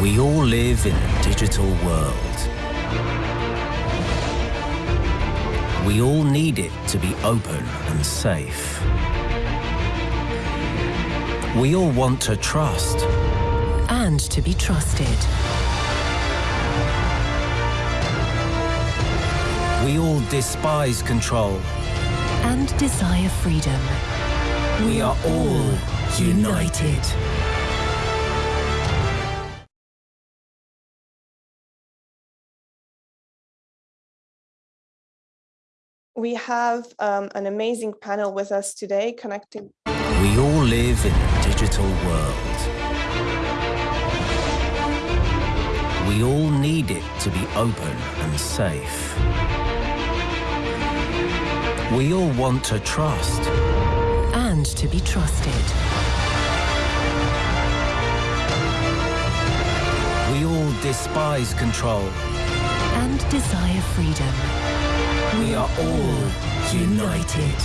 We all live in a digital world. We all need it to be open and safe. We all want to trust. And to be trusted. We all despise control. And desire freedom. We are all united. We have um, an amazing panel with us today connecting. We all live in a digital world. We all need it to be open and safe. We all want to trust. And to be trusted. We all despise control. And desire freedom. We are all united.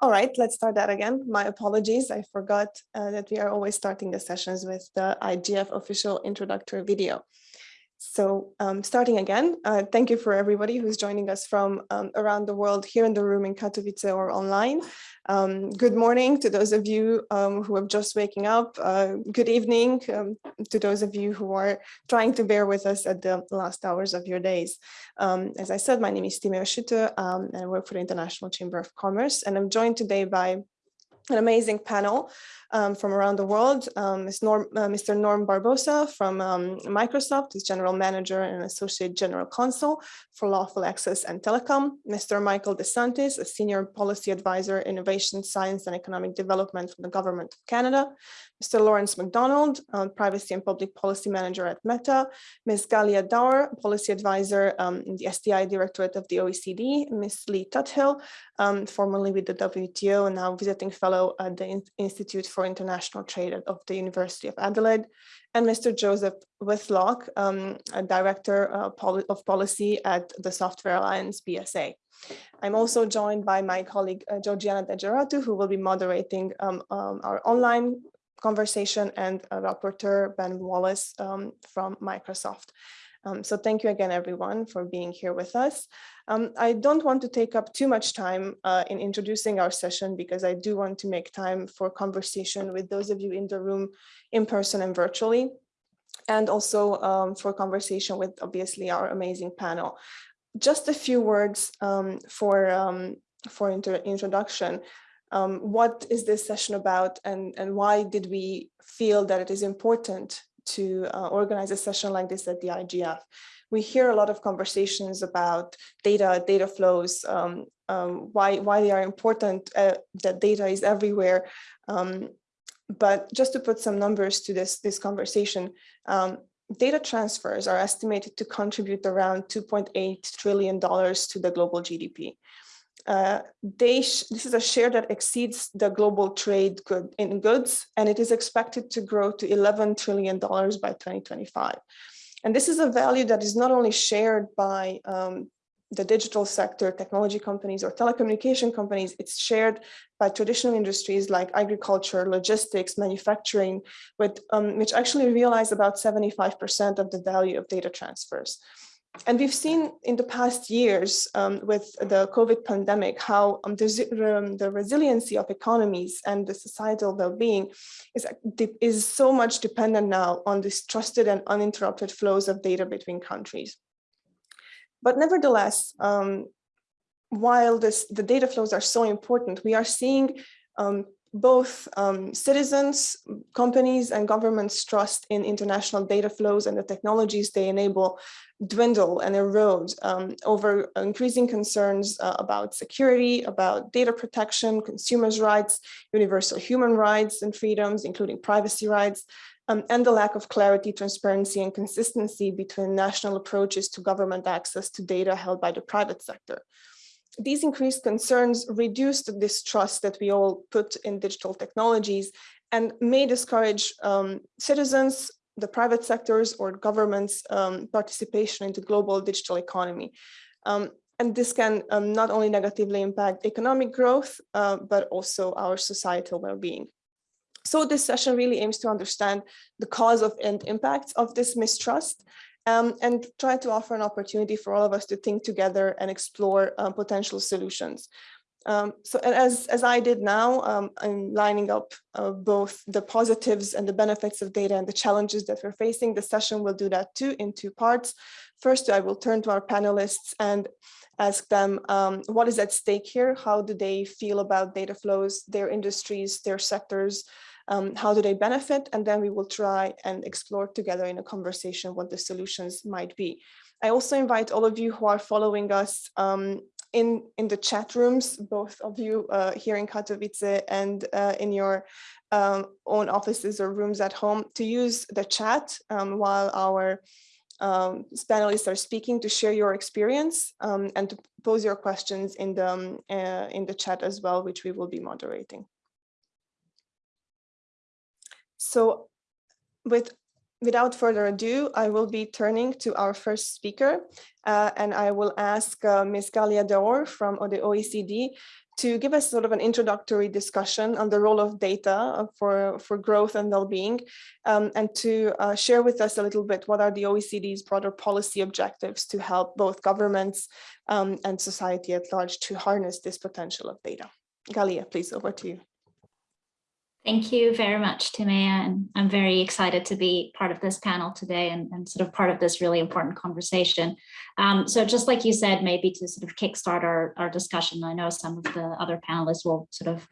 All right, let's start that again. My apologies. I forgot uh, that we are always starting the sessions with the IGF official introductory video. So um, starting again, uh, thank you for everybody who's joining us from um, around the world here in the room in Katowice or online. Um, good morning to those of you um, who are just waking up. Uh, good evening um, to those of you who are trying to bear with us at the last hours of your days. Um, as I said, my name is Timea Suto and I work for the International Chamber of Commerce and I'm joined today by an amazing panel um, from around the world. Um, Norm, uh, Mr. Norm Barbosa from um, Microsoft is General Manager and Associate General Counsel for Lawful Access and Telecom. Mr. Michael DeSantis, a Senior Policy Advisor, Innovation, Science and Economic Development from the Government of Canada. Mr. Lawrence McDonald, uh, Privacy and Public Policy Manager at Meta. Ms. Galia Daor, Policy Advisor um, in the STI Directorate of the OECD. Ms. Lee Tuthill, um, formerly with the WTO and now visiting fellow at the Institute for for International Trade of the University of Adelaide, and Mr. Joseph Whitlock, um, Director uh, of Policy at the Software Alliance BSA. I'm also joined by my colleague uh, Georgiana Degeratu, who will be moderating um, um, our online conversation, and Rapporteur Ben Wallace um, from Microsoft. Um, so thank you again, everyone, for being here with us. Um, I don't want to take up too much time uh, in introducing our session because I do want to make time for conversation with those of you in the room in person and virtually, and also um, for conversation with obviously our amazing panel. Just a few words um, for, um, for introduction. Um, what is this session about and, and why did we feel that it is important to uh, organize a session like this at the IGF. We hear a lot of conversations about data, data flows, um, um, why, why they are important, uh, that data is everywhere. Um, but just to put some numbers to this, this conversation, um, data transfers are estimated to contribute around $2.8 trillion to the global GDP. Uh, this is a share that exceeds the global trade good in goods, and it is expected to grow to $11 trillion by 2025. And this is a value that is not only shared by um, the digital sector, technology companies or telecommunication companies, it's shared by traditional industries like agriculture, logistics, manufacturing, with, um, which actually realize about 75% of the value of data transfers and we've seen in the past years um, with the COVID pandemic how um, the, um, the, resiliency of economies and the societal well-being is, is so much dependent now on this trusted and uninterrupted flows of data between countries. But nevertheless, um, while this, the data flows are so important, we are seeing um, both um, citizens, companies and governments trust in international data flows and the technologies they enable dwindle and erode um, over increasing concerns uh, about security, about data protection, consumers' rights, universal human rights and freedoms, including privacy rights, um, and the lack of clarity, transparency, and consistency between national approaches to government access to data held by the private sector. These increased concerns reduce the distrust that we all put in digital technologies and may discourage um, citizens, the private sectors or governments um, participation into global digital economy. Um, and this can um, not only negatively impact economic growth, uh, but also our societal well-being. So this session really aims to understand the cause of and impacts of this mistrust um, and try to offer an opportunity for all of us to think together and explore uh, potential solutions. Um, so as, as I did now, um, I'm lining up uh, both the positives and the benefits of data and the challenges that we're facing. The session will do that too in two parts. First, I will turn to our panelists and ask them um, what is at stake here? How do they feel about data flows, their industries, their sectors, um, how do they benefit? And then we will try and explore together in a conversation what the solutions might be. I also invite all of you who are following us um, in, in the chat rooms, both of you uh, here in Katowice and uh, in your um, own offices or rooms at home to use the chat um, while our um, panelists are speaking to share your experience um, and to pose your questions in the, um, uh, in the chat as well, which we will be moderating. So with without further ado, I will be turning to our first speaker, uh, and I will ask uh, Ms. Galia Daor from the OECD to give us sort of an introductory discussion on the role of data uh, for, for growth and well-being, um, and to uh, share with us a little bit what are the OECD's broader policy objectives to help both governments um, and society at large to harness this potential of data. Galia, please, over to you. Thank you very much, Timea, and I'm very excited to be part of this panel today and, and sort of part of this really important conversation. Um, so just like you said, maybe to sort of kickstart our, our discussion, I know some of the other panelists will sort of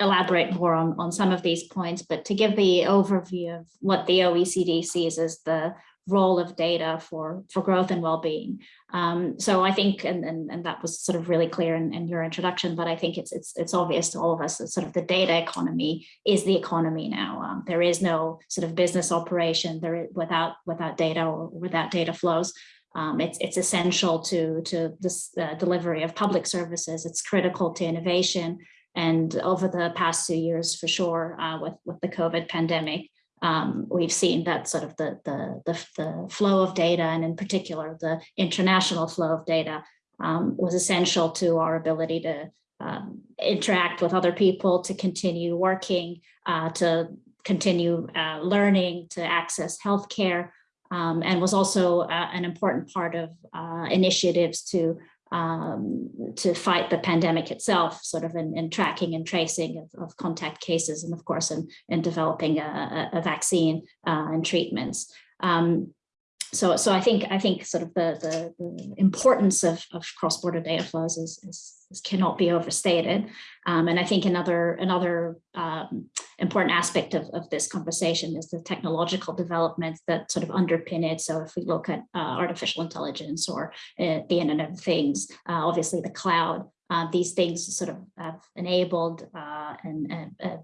elaborate more on, on some of these points, but to give the overview of what the OECD sees as the role of data for, for growth and well-being. Um, so I think, and, and, and that was sort of really clear in, in your introduction, but I think it's, it's, it's obvious to all of us that sort of the data economy is the economy now. Um, there is no sort of business operation there without, without data or without data flows. Um, it's, it's essential to, to this uh, delivery of public services. It's critical to innovation. And over the past two years, for sure, uh, with, with the COVID pandemic, um, we've seen that sort of the, the, the, the, flow of data and in particular the international flow of data um, was essential to our ability to um, interact with other people, to continue working, uh, to continue uh, learning, to access healthcare, um, and was also uh, an important part of uh, initiatives to um, to fight the pandemic itself, sort of in, in tracking and tracing of, of, contact cases, and of course in, in developing a, a vaccine uh, and treatments. Um, so, so I think I think sort of the, the, the importance of, of cross-border data flows is, is, is, cannot be overstated. Um, and I think another another um, important aspect of, of this conversation is the technological developments that sort of underpin it. So if we look at uh, artificial intelligence or uh, the Internet of Things, uh, obviously the cloud, uh, these things sort of have enabled uh, and uh,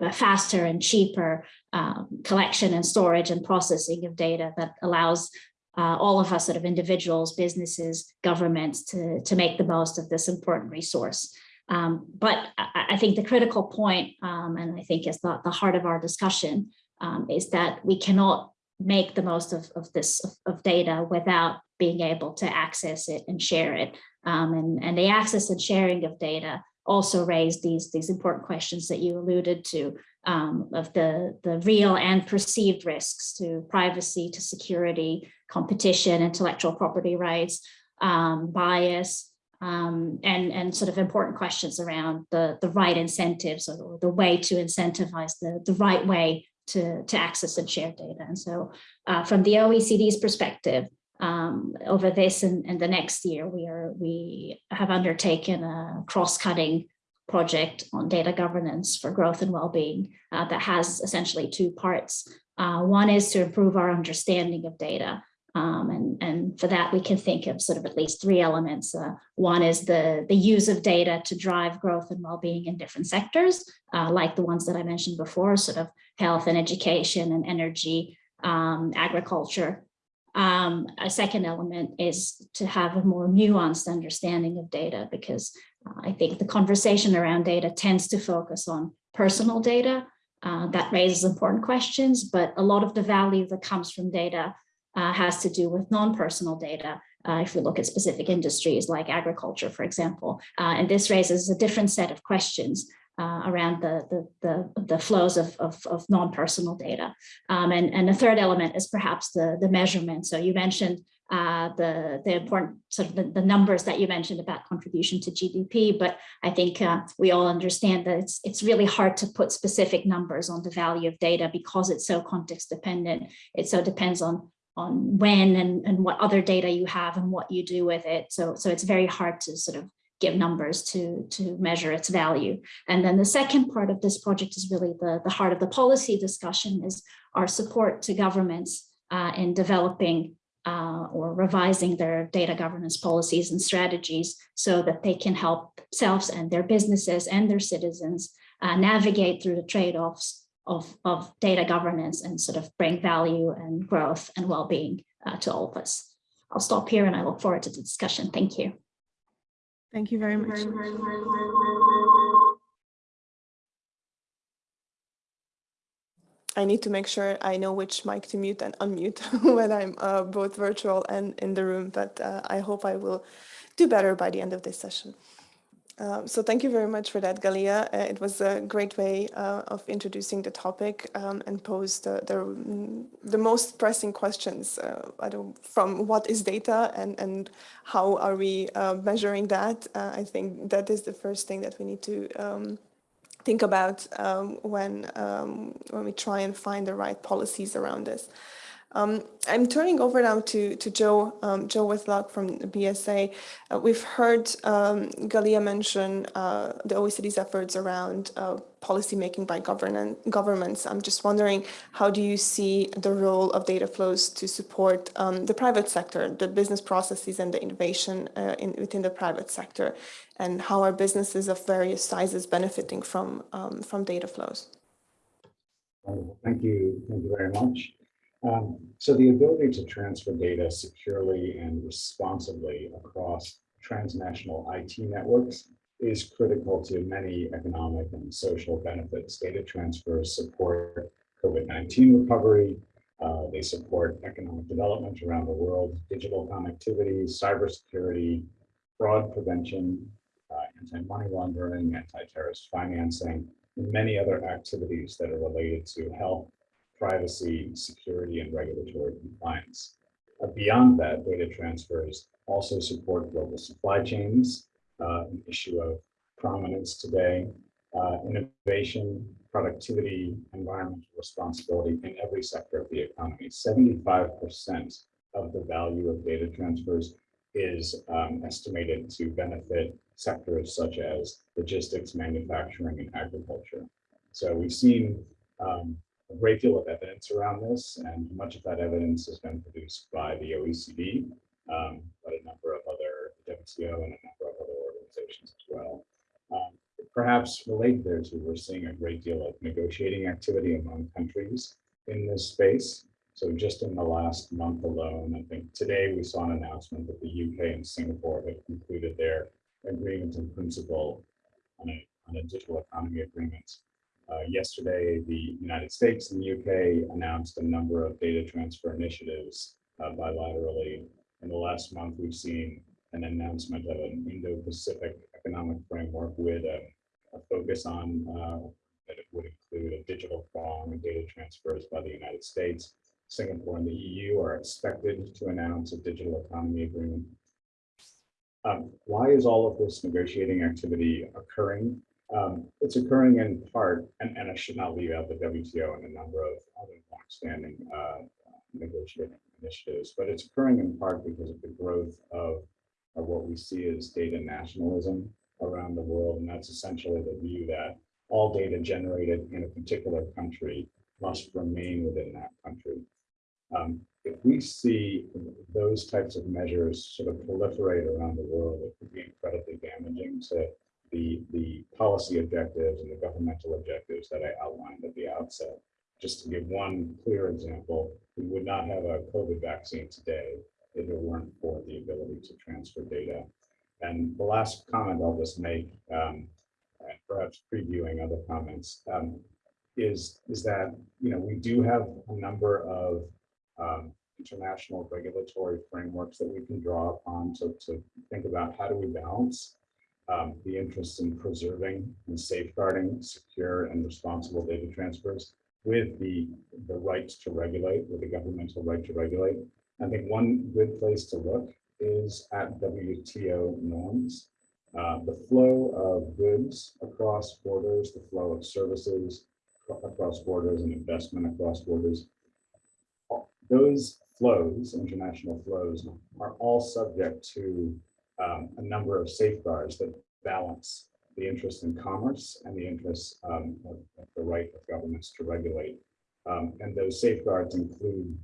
a faster and cheaper um, collection and storage and processing of data that allows uh, all of us sort of individuals, businesses, governments to, to make the most of this important resource. Um, but I, I, think the critical point, um, and I think is the, the heart of our discussion, um, is that we cannot make the most of, of this of, of, data without being able to access it and share it. Um, and, and the access and sharing of data also raised these, these important questions that you alluded to um, of the, the real and perceived risks to privacy, to security, competition, intellectual property rights, um, bias, um, and, and sort of important questions around the, the right incentives or the way to incentivize the, the right way to, to access and share data. And so uh, from the OECD's perspective, um, over this and, and, the next year, we are we have undertaken a cross-cutting project on data governance for growth and well-being uh, that has essentially two parts. Uh, one is to improve our understanding of data. Um, and, and for that, we can think of sort of at least three elements. Uh, one is the, the use of data to drive growth and well-being in different sectors, uh, like the ones that I mentioned before, sort of health and education and energy, um, agriculture, um, a second element is to have a more nuanced understanding of data because uh, I think the conversation around data tends to focus on personal data. Uh, that raises important questions, but a lot of the value that comes from data uh, has to do with non-personal data uh, if we look at specific industries like agriculture, for example. Uh, and this raises a different set of questions uh, around the, the, the, the, flows of, of, of non-personal data. Um, and, and the third element is perhaps the, the measurement. So you mentioned uh, the, the important sort of the, the, numbers that you mentioned about contribution to GDP, but I think uh, we all understand that it's, it's really hard to put specific numbers on the value of data because it's so context dependent. It so depends on on when and, and what other data you have and what you do with it. So, so it's very hard to sort of give numbers to, to measure its value. And then the second part of this project is really the, the heart of the policy discussion is our support to governments uh, in developing uh, or revising their data governance policies and strategies so that they can help themselves and their businesses and their citizens uh, navigate through the trade-offs of, of data governance and sort of bring value and growth and well-being uh, to all of us. I'll stop here and I look forward to the discussion. Thank you. Thank you very much. I need to make sure I know which mic to mute and unmute when I'm uh, both virtual and in the room, but uh, I hope I will do better by the end of this session. Um, so thank you very much for that, Galia. Uh, it was a great way uh, of introducing the topic um, and posed the, the, the, most pressing questions uh, from what is data and, and how are we uh, measuring that. Uh, I think that is the first thing that we need to um, think about um, when, um, when we try and find the right policies around this. Um, I'm turning over now to, to Joe, um, Joe Whitlock from BSA. Uh, we've heard um, Galia mention uh, the OECD's efforts around uh, policymaking by governments. I'm just wondering, how do you see the role of data flows to support um, the private sector, the business processes and the innovation uh, in, within the private sector? And how are businesses of various sizes benefiting from, um, from data flows? Thank you. Thank you very much. Um, so the ability to transfer data securely and responsibly across transnational IT networks is critical to many economic and social benefits. Data transfers support COVID-19 recovery. Uh, they support economic development around the world, digital connectivity, cybersecurity, fraud prevention, uh, anti-money laundering, anti-terrorist financing, and many other activities that are related to health, privacy, security, and regulatory compliance. Uh, beyond that, data transfers also support global supply chains, uh, an issue of prominence today, uh, innovation, productivity, environmental responsibility in every sector of the economy. 75% of the value of data transfers is um, estimated to benefit sectors such as logistics, manufacturing, and agriculture. So we've seen um, a great deal of evidence around this, and much of that evidence has been produced by the OECD, um, but a number of other WTO and a number of other organizations as well. Um, perhaps related there to, we're seeing a great deal of negotiating activity among countries in this space. So just in the last month alone, I think today we saw an announcement that the UK and Singapore have concluded their agreement in principle on a, on a digital economy agreement uh, yesterday, the United States and the UK announced a number of data transfer initiatives uh, bilaterally. In the last month, we've seen an announcement of an Indo-Pacific economic framework with a, a focus on uh, that it would include a digital prong and data transfers by the United States. Singapore and the EU are expected to announce a digital economy agreement. Um, why is all of this negotiating activity occurring? Um, it's occurring in part, and, and I should not leave out the WTO and a number of other longstanding uh, negotiating initiatives, but it's occurring in part because of the growth of, of what we see as data nationalism around the world. And that's essentially the view that all data generated in a particular country must remain within that country. Um, if we see those types of measures sort of proliferate around the world, it could be incredibly damaging to the, the policy objectives and the governmental objectives that I outlined at the outset. Just to give one clear example, we would not have a COVID vaccine today if it weren't for the ability to transfer data. And the last comment I'll just make, um, perhaps previewing other comments, um, is, is that you know we do have a number of um, international regulatory frameworks that we can draw upon to, to think about how do we balance um, the interests in preserving and safeguarding secure and responsible data transfers with the, the right to regulate, with the governmental right to regulate. I think one good place to look is at WTO norms. Uh, the flow of goods across borders, the flow of services across borders and investment across borders. Those flows, international flows, are all subject to um, a number of safeguards that balance the interest in commerce and the interests um, of, of, the right of governments to regulate. Um, and those safeguards include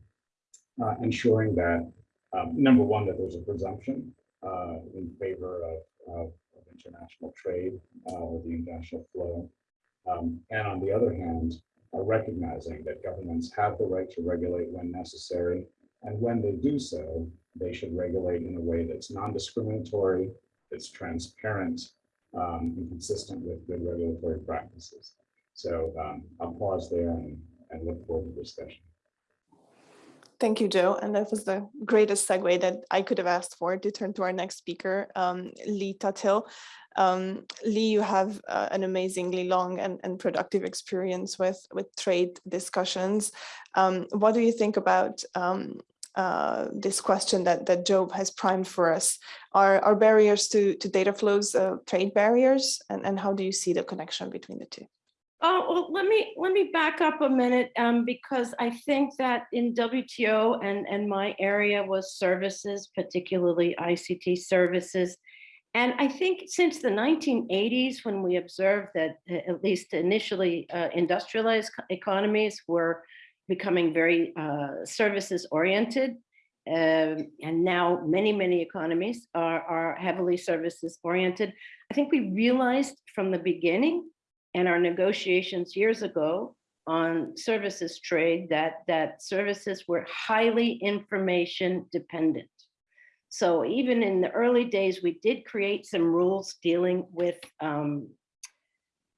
uh, ensuring that, um, number one, that there's a presumption uh, in favor of, of, of international trade uh, or the international flow. Um, and on the other hand, recognizing that governments have the right to regulate when necessary. And when they do so, they should regulate in a way that's non-discriminatory, that's transparent, um, and consistent with good regulatory practices. So um, I'll pause there and, and look forward to discussion. Thank you, Joe. And that was the greatest segue that I could have asked for to turn to our next speaker, um, Lee Tuthill. Um, Lee, you have uh, an amazingly long and, and productive experience with, with trade discussions. Um, what do you think about um, uh, this question that, that Joe has primed for us? Are, are barriers to, to data flows uh, trade barriers? And, and how do you see the connection between the two? Oh, well, let me let me back up a minute um, because I think that in WTO and, and my area was services, particularly ICT services. And I think since the 1980s, when we observed that at least initially uh, industrialized economies were becoming very uh, services oriented, um, and now many, many economies are, are heavily services oriented. I think we realized from the beginning and our negotiations years ago on services trade that, that services were highly information dependent. So even in the early days, we did create some rules dealing with um,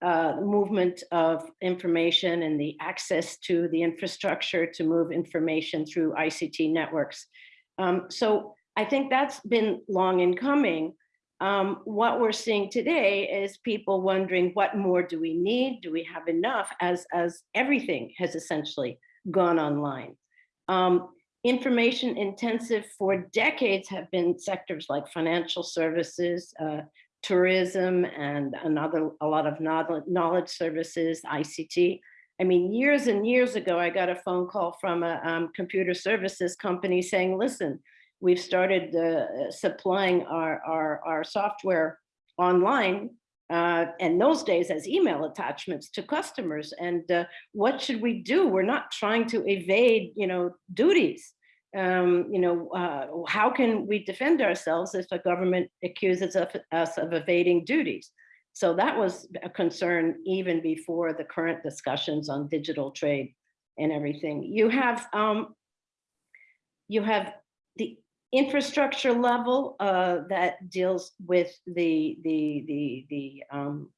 uh, movement of information and the access to the infrastructure to move information through ICT networks. Um, so I think that's been long in coming. Um, what we're seeing today is people wondering what more do we need? Do we have enough as, as everything has essentially gone online? Um, information intensive for decades have been sectors like financial services, uh, tourism, and another a lot of knowledge services, ICT. I mean, years and years ago, I got a phone call from a um, computer services company saying, listen, we've started uh, supplying our, our, our software online uh, and those days as email attachments to customers. And uh, what should we do? We're not trying to evade, you know, duties. Um, you know, uh, how can we defend ourselves if a government accuses us of evading duties? So that was a concern even before the current discussions on digital trade and everything. You have um, you have the infrastructure level uh, that deals with the the the the um,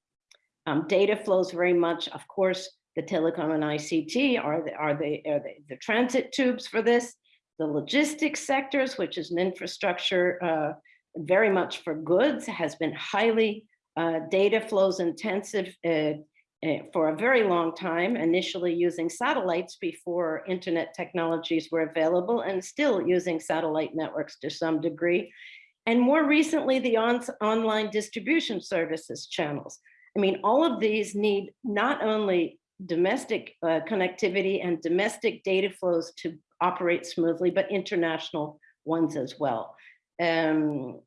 um, data flows very much. Of course, the telecom and ICT are the are the are the, the transit tubes for this. The logistics sectors, which is an infrastructure uh, very much for goods, has been highly uh, data flows intensive uh, Eh, for a very long time, initially using satellites before internet technologies were available and still using satellite networks to some degree. And more recently, the on online distribution services channels. I mean, all of these need not only domestic uh, connectivity and domestic data flows to operate smoothly, but international ones as well. Um,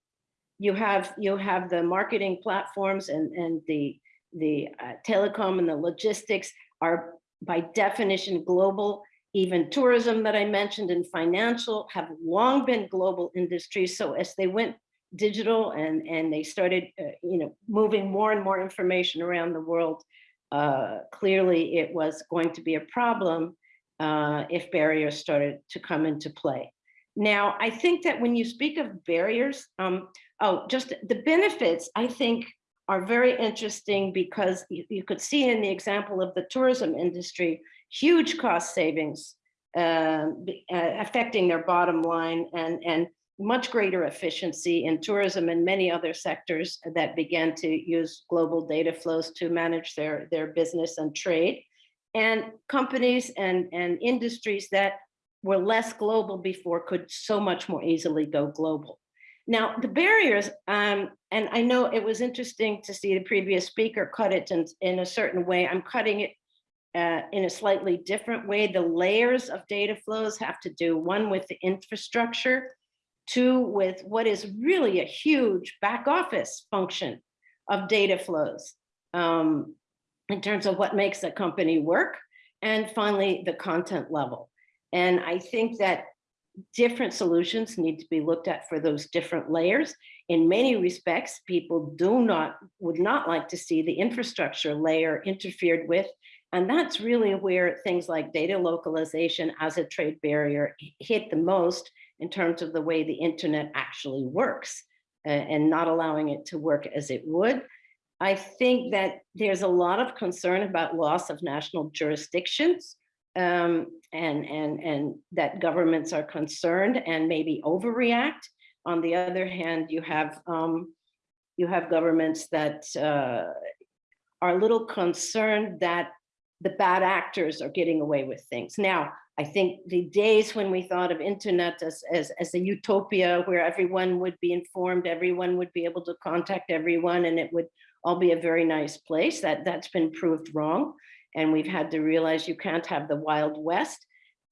you have you have the marketing platforms and, and the the uh, telecom and the logistics are by definition global. Even tourism that I mentioned and financial have long been global industries. So as they went digital and, and they started, uh, you know, moving more and more information around the world, uh, clearly it was going to be a problem uh, if barriers started to come into play. Now, I think that when you speak of barriers, um, oh, just the benefits, I think are very interesting because you, you, could see in the example of the tourism industry, huge cost savings um, uh, affecting their bottom line and, and much greater efficiency in tourism and many other sectors that began to use global data flows to manage their, their business and trade. And companies and, and industries that were less global before could so much more easily go global. Now, the barriers, um, and I know it was interesting to see the previous speaker cut it in, in a certain way. I'm cutting it uh, in a slightly different way. The layers of data flows have to do one with the infrastructure, two with what is really a huge back office function of data flows um, in terms of what makes a company work, and finally the content level. And I think that different solutions need to be looked at for those different layers. In many respects, people do not, would not like to see the infrastructure layer interfered with. And that's really where things like data localization as a trade barrier hit the most in terms of the way the internet actually works uh, and not allowing it to work as it would. I think that there's a lot of concern about loss of national jurisdictions um, and, and, and that governments are concerned and maybe overreact. On the other hand, you have, um, you have governments that uh, are a little concerned that the bad actors are getting away with things. Now, I think the days when we thought of internet as, as, as a utopia where everyone would be informed, everyone would be able to contact everyone and it would all be a very nice place, that, that's been proved wrong. And we've had to realize you can't have the Wild West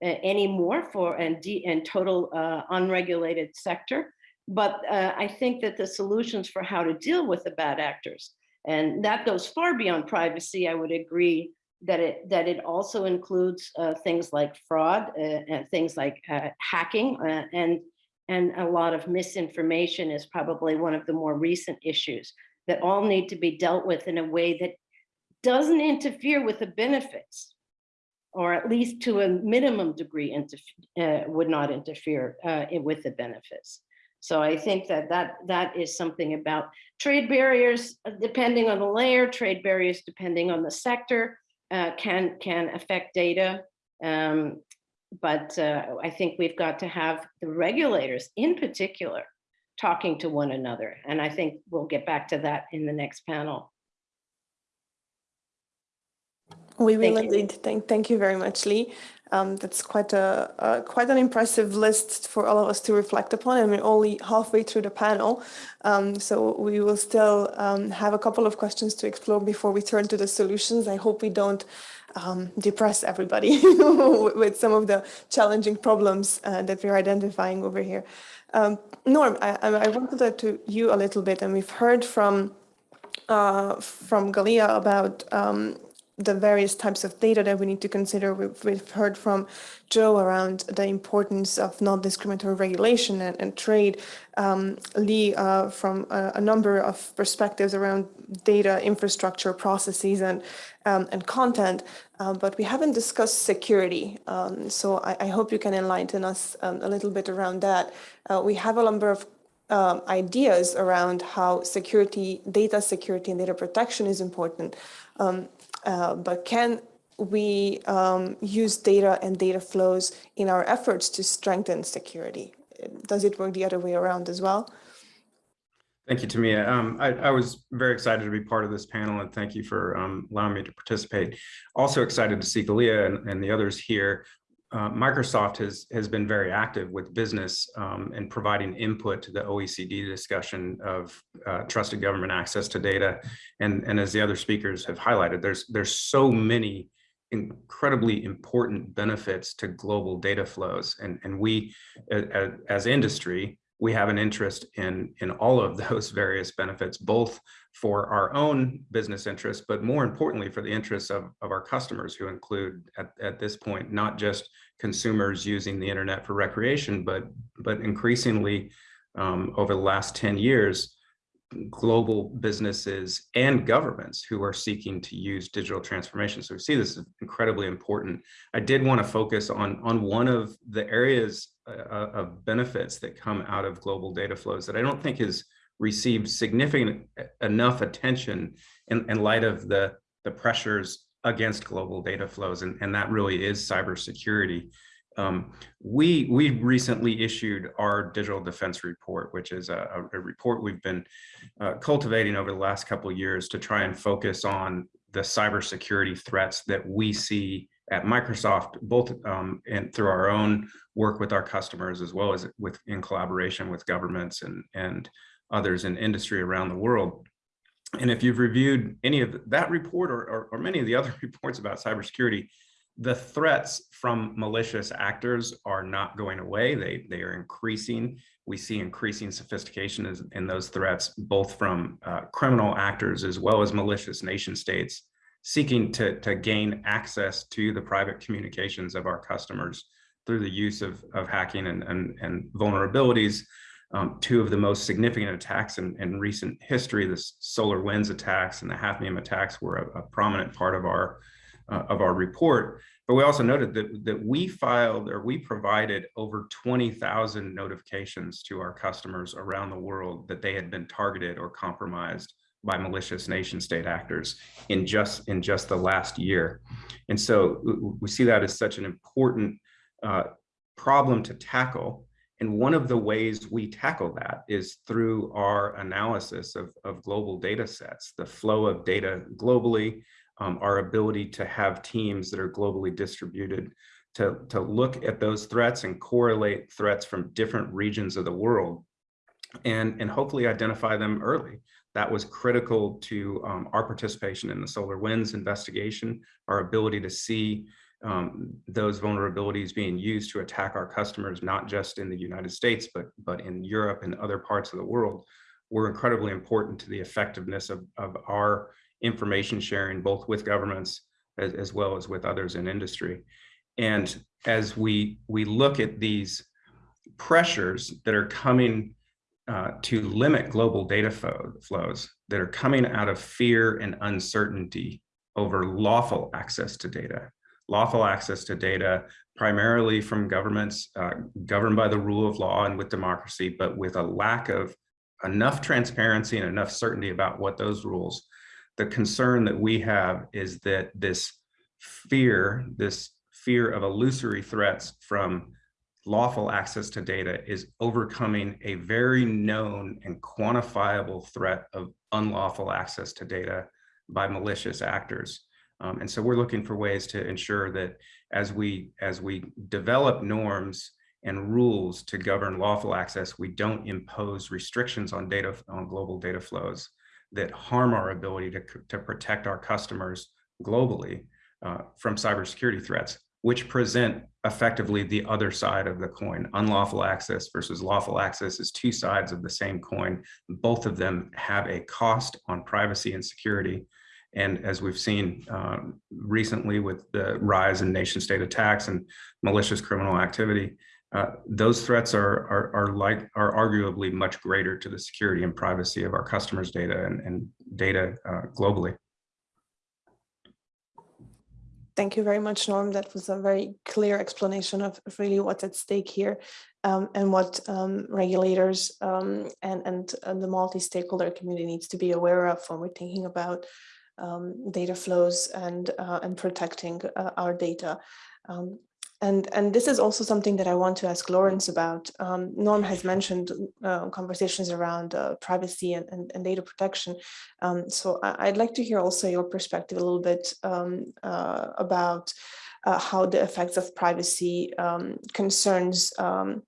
uh, anymore for and, and total uh, unregulated sector. But uh, I think that the solutions for how to deal with the bad actors, and that goes far beyond privacy, I would agree that it that it also includes uh, things like fraud, uh, and things like uh, hacking, and and a lot of misinformation is probably one of the more recent issues that all need to be dealt with in a way that doesn't interfere with the benefits, or at least to a minimum degree uh, would not interfere uh, with the benefits. So I think that, that that is something about trade barriers, uh, depending on the layer, trade barriers depending on the sector, uh, can, can affect data. Um, but uh, I think we've got to have the regulators in particular talking to one another. And I think we'll get back to that in the next panel. We will Thank indeed. Thank, thank you very much, Lee. Um, that's quite a, uh, quite an impressive list for all of us to reflect upon, and we're only halfway through the panel. Um, so we will still um, have a couple of questions to explore before we turn to the solutions. I hope we don't um, depress everybody with some of the challenging problems uh, that we're identifying over here. Um, Norm, I, I wanted to, to you a little bit, and we've heard from uh, from Galia about um, the various types of data that we need to consider. We've, we've heard from Joe around the importance of non-discriminatory regulation and, and trade. Um, Lee uh, from a, a, number of perspectives around data infrastructure processes and um, and content, um, but we haven't discussed security. Um, so I, I, hope you can enlighten us um, a little bit around that. Uh, we have a number of um, ideas around how security, data security and data protection is important. Um, uh, but can we um, use data and data flows in our efforts to strengthen security? Does it work the other way around as well? Thank you, Timea. Um, I, I, was very excited to be part of this panel and thank you for um, allowing me to participate. Also excited to see Galia and, and the others here uh, Microsoft has has been very active with business um, and providing input to the OECD discussion of uh, trusted government access to data. And, and as the other speakers have highlighted, there's there's so many incredibly important benefits to global data flows. And, and we, as, as industry, we have an interest in, in all of those various benefits, both for our own business interests, but more importantly for the interests of, of our customers who include at, at this point, not just consumers using the internet for recreation, but, but increasingly um, over the last 10 years, global businesses and governments who are seeking to use digital transformation. So we see this as incredibly important. I did want to focus on, on one of the areas of benefits that come out of global data flows that I don't think has received significant enough attention in, in light of the, the pressures against global data flows. And, and that really is cybersecurity. Um, we we recently issued our digital defense report, which is a, a report we've been uh, cultivating over the last couple years to try and focus on the cybersecurity threats that we see at Microsoft, both um, and through our own work with our customers, as well as with in collaboration with governments and and others in industry around the world. And if you've reviewed any of that report or, or, or many of the other reports about cybersecurity, the threats from malicious actors are not going away. They, they are increasing. We see increasing sophistication in, those threats, both from uh, criminal actors as well as malicious nation states seeking to, to gain access to the private communications of our customers through the use of, of hacking and, and, and vulnerabilities. Um, two of the most significant attacks in, in recent history, the SolarWinds attacks and the Hafnium attacks were a, a prominent part of our uh, of our report. But we also noted that, that we filed or we provided over 20,000 notifications to our customers around the world that they had been targeted or compromised by malicious nation state actors in just in just the last year. And so we see that as such an important uh, problem to tackle. And one of the ways we tackle that is through our analysis of, of global data sets, the flow of data globally, um, our ability to have teams that are globally distributed to, to look at those threats and correlate threats from different regions of the world and, and hopefully identify them early. That was critical to um, our participation in the SolarWinds investigation, our ability to see um, those vulnerabilities being used to attack our customers, not just in the United States, but, but in Europe and other parts of the world, were incredibly important to the effectiveness of, of our information sharing, both with governments as, as well as with others in industry. And as we, we look at these pressures that are coming uh, to limit global data flow, flows that are coming out of fear and uncertainty over lawful access to data. Lawful access to data primarily from governments uh, governed by the rule of law and with democracy, but with a lack of enough transparency and enough certainty about what those rules the concern that we have is that this fear, this fear of illusory threats from lawful access to data is overcoming a very known and quantifiable threat of unlawful access to data by malicious actors. Um, and so we're looking for ways to ensure that as we as we develop norms and rules to govern lawful access, we don't impose restrictions on data on global data flows that harm our ability to, to protect our customers globally uh, from cybersecurity threats, which present effectively the other side of the coin. Unlawful access versus lawful access is two sides of the same coin. Both of them have a cost on privacy and security. And as we've seen um, recently with the rise in nation state attacks and malicious criminal activity, uh, those threats are, are, are like are arguably much greater to the security and privacy of our customers' data and, and data uh, globally. Thank you very much, Norm. That was a very clear explanation of really what's at stake here um, and what um, regulators um, and, and, and, the multi-stakeholder community needs to be aware of when we're thinking about um, data flows and, uh, and protecting uh, our data. Um, and, and this is also something that I want to ask Lawrence about. Um, Norm has mentioned uh, conversations around uh, privacy and, and, and, data protection. Um, so I, would like to hear also your perspective a little bit um, uh, about uh, how the effects of privacy um, concerns um,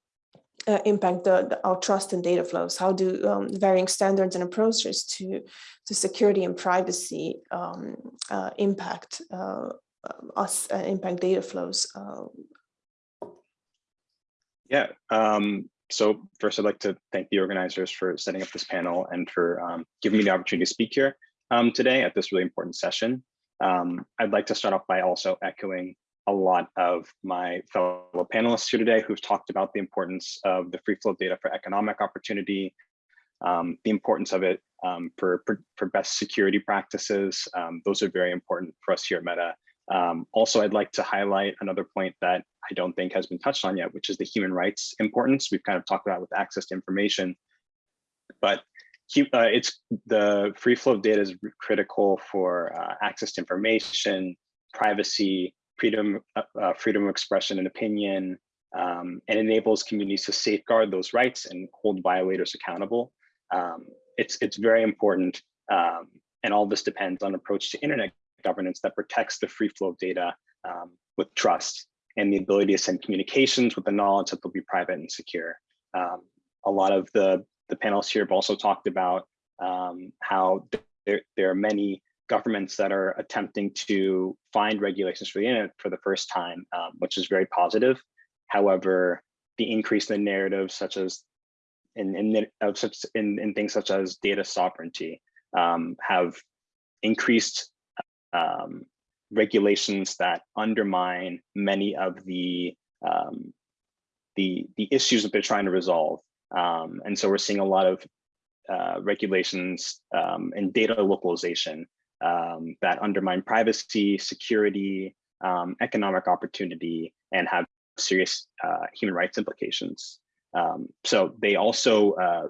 uh, impact the, the, our trust in data flows. How do um, varying standards and approaches to, to security and privacy uh, impact um, us uh, impact data flows? Uh, yeah, um, so first I'd like to thank the organizers for setting up this panel and for um, giving me the opportunity to speak here um, today at this really important session. Um, I'd like to start off by also echoing a lot of my fellow panelists here today who've talked about the importance of the free flow data for economic opportunity, um, the importance of it um, for, for, for, best security practices. Um, those are very important for us here at Meta. Um, also, I'd like to highlight another point that I don't think has been touched on yet, which is the human rights importance. We've kind of talked about with access to information, but uh, it's the free flow of data is critical for uh, access to information, privacy, freedom, uh, uh, freedom of expression and opinion, um, and enables communities to safeguard those rights and hold violators accountable. Um, it's, it's very important. Um, and all this depends on approach to internet governance that protects the free flow of data um, with trust and the ability to send communications with the knowledge that they'll be private and secure. Um, a lot of the, the panels here have also talked about um, how there, there are many governments that are attempting to find regulations for the internet for the first time, um, which is very positive. However, the increase in the narrative, such as in in, in, in things such as data sovereignty, um, have increased um, regulations that undermine many of the um, the the issues that they're trying to resolve. Um, and so we're seeing a lot of uh, regulations um, and data localization um, that undermine privacy, security, um, economic opportunity, and have serious uh, human rights implications. So they also uh,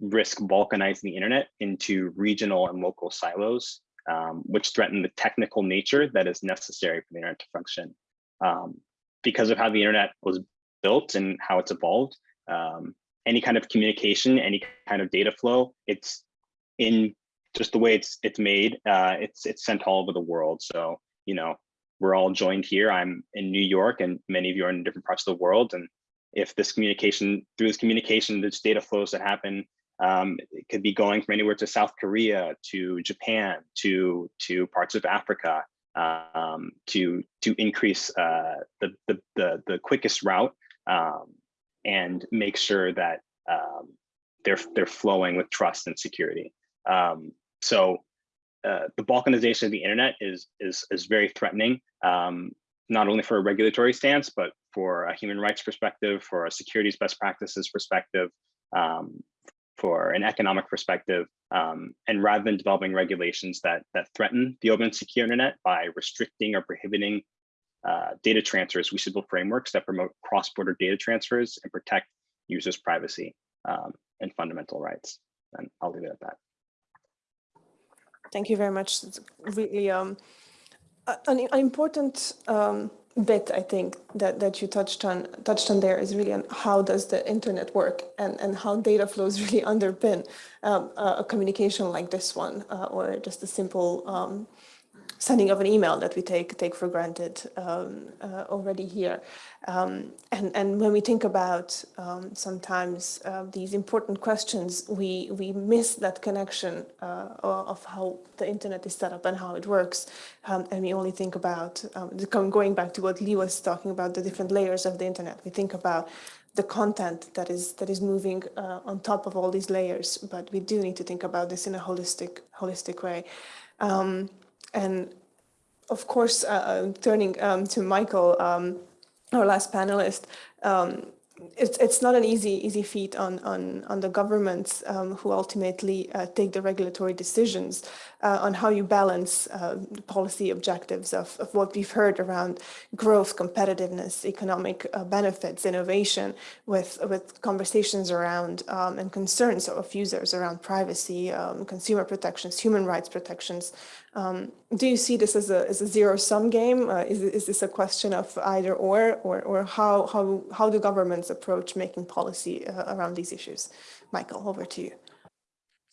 risk balkanizing the internet into regional and local silos um, which threaten the technical nature that is necessary for the internet to function. Um, because of how the internet was built and how it's evolved, um, any kind of communication, any kind of data flow, it's in just the way it's it's made, uh, it's it's sent all over the world. So, you know, we're all joined here. I'm in New York and many of you are in different parts of the world. And if this communication, through this communication, there's data flows that happen um, it could be going from anywhere to South Korea, to Japan, to to parts of Africa, um, to to increase uh, the, the, the the quickest route um, and make sure that um, they're they're flowing with trust and security. Um, so uh, the balkanization of the internet is is is very threatening, um, not only for a regulatory stance, but for a human rights perspective, for a securities best practices perspective, um, for an economic perspective, um, and rather than developing regulations that that threaten the open and secure internet by restricting or prohibiting uh, data transfers, we should build frameworks that promote cross-border data transfers and protect users' privacy um, and fundamental rights. And I'll leave it at that. Thank you very much. It's really um, an, an important um, bit I think that that you touched on touched on there is really on how does the internet work and and how data flows really underpin um, a, communication like this one uh, or just a simple um, sending of an email that we take take for granted um, uh, already here. Um, and, and when we think about um, sometimes uh, these important questions, we, we miss that connection uh, of how the internet is set up and how it works. Um, and we only think about, um, going back to what Lee was talking about, the different layers of the internet. We think about the content that is that is moving uh, on top of all these layers, but we do need to think about this in a holistic holistic way. Um, and of course, uh, uh, turning um, to Michael, um, our last panelist, um, it's it's not an easy easy feat on on on the governments um, who ultimately uh, take the regulatory decisions uh, on how you balance uh, policy objectives of, of what we've heard around growth, competitiveness, economic uh, benefits, innovation, with with conversations around um, and concerns of users around privacy, um, consumer protections, human rights protections, um, do you see this as a, as a zero-sum game? Uh, is, is this a question of either or, or, or how, how, how do governments approach making policy uh, around these issues? Michael, over to you.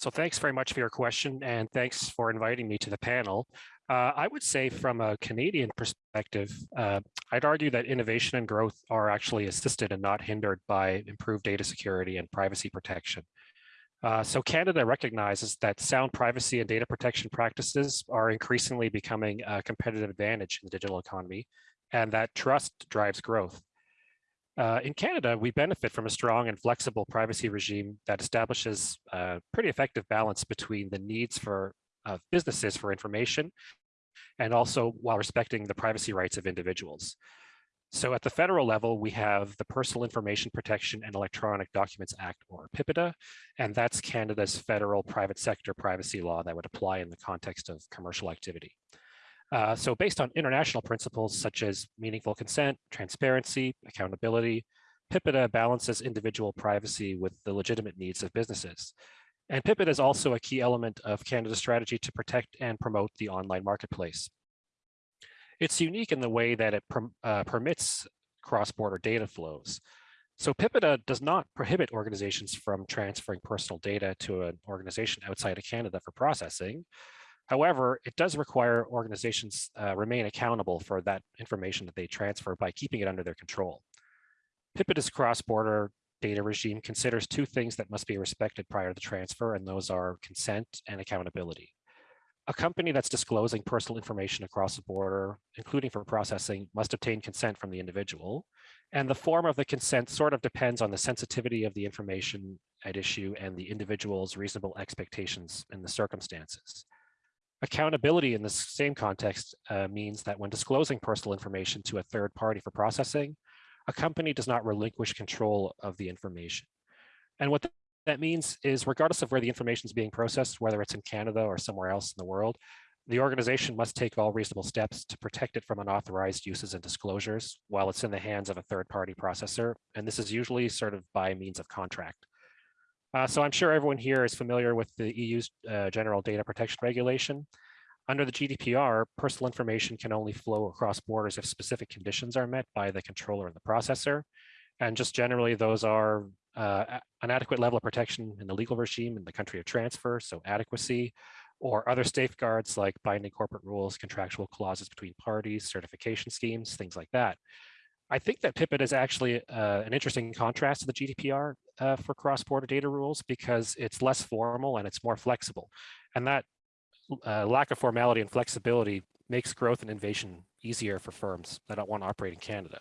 So thanks very much for your question and thanks for inviting me to the panel. Uh, I would say from a Canadian perspective, uh, I'd argue that innovation and growth are actually assisted and not hindered by improved data security and privacy protection. Uh, so Canada recognizes that sound privacy and data protection practices are increasingly becoming a competitive advantage in the digital economy, and that trust drives growth. Uh, in Canada, we benefit from a strong and flexible privacy regime that establishes a pretty effective balance between the needs for uh, businesses for information and also while respecting the privacy rights of individuals. So at the federal level, we have the Personal Information Protection and Electronic Documents Act, or PIPEDA, and that's Canada's federal private sector privacy law that would apply in the context of commercial activity. Uh, so based on international principles such as meaningful consent, transparency, accountability, PIPEDA balances individual privacy with the legitimate needs of businesses. And PIPEDA is also a key element of Canada's strategy to protect and promote the online marketplace. It's unique in the way that it uh, permits cross-border data flows. So PIPEDA does not prohibit organizations from transferring personal data to an organization outside of Canada for processing. However, it does require organizations uh, remain accountable for that information that they transfer by keeping it under their control. PIPEDA's cross-border data regime considers two things that must be respected prior to the transfer, and those are consent and accountability. A company that's disclosing personal information across the border, including for processing, must obtain consent from the individual. And the form of the consent sort of depends on the sensitivity of the information at issue and the individual's reasonable expectations in the circumstances. Accountability in the same context uh, means that when disclosing personal information to a third party for processing, a company does not relinquish control of the information. And what that means is regardless of where the information is being processed, whether it's in Canada or somewhere else in the world, the organization must take all reasonable steps to protect it from unauthorized uses and disclosures while it's in the hands of a third party processor. And this is usually sort of by means of contract. Uh, so I'm sure everyone here is familiar with the EU's uh, General Data Protection Regulation. Under the GDPR, personal information can only flow across borders if specific conditions are met by the controller and the processor. And just generally, those are uh, an adequate level of protection in the legal regime in the country of transfer, so adequacy, or other safeguards like binding corporate rules, contractual clauses between parties, certification schemes, things like that. I think that PIPEDA is actually uh, an interesting contrast to the GDPR uh, for cross-border data rules because it's less formal and it's more flexible. And that uh, lack of formality and flexibility makes growth and innovation easier for firms that don't want to operate in Canada.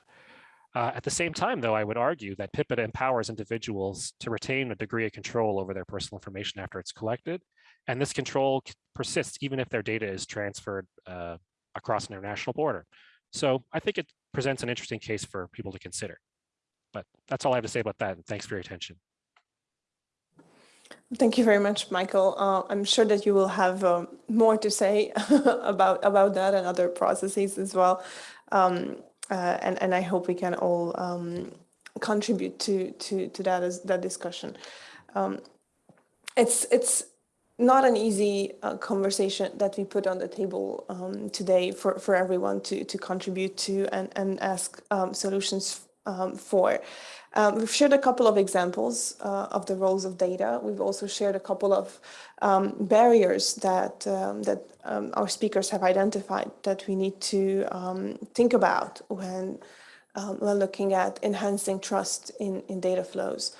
Uh, at the same time, though, I would argue that PIPEDA empowers individuals to retain a degree of control over their personal information after it's collected. And this control persists even if their data is transferred uh, across an international border. So I think it presents an interesting case for people to consider. But that's all I have to say about that. And thanks for your attention. Thank you very much, Michael. Uh, I'm sure that you will have um, more to say about about that and other processes as well. Um, uh, and and I hope we can all um, contribute to to to that as that discussion. Um, it's it's not an easy uh, conversation that we put on the table um, today for for everyone to to contribute to and and ask um, solutions for. Um, we've shared a couple of examples uh, of the roles of data. We've also shared a couple of um, barriers that um, that um, our speakers have identified that we need to um, think about when um, when looking at enhancing trust in, in data flows.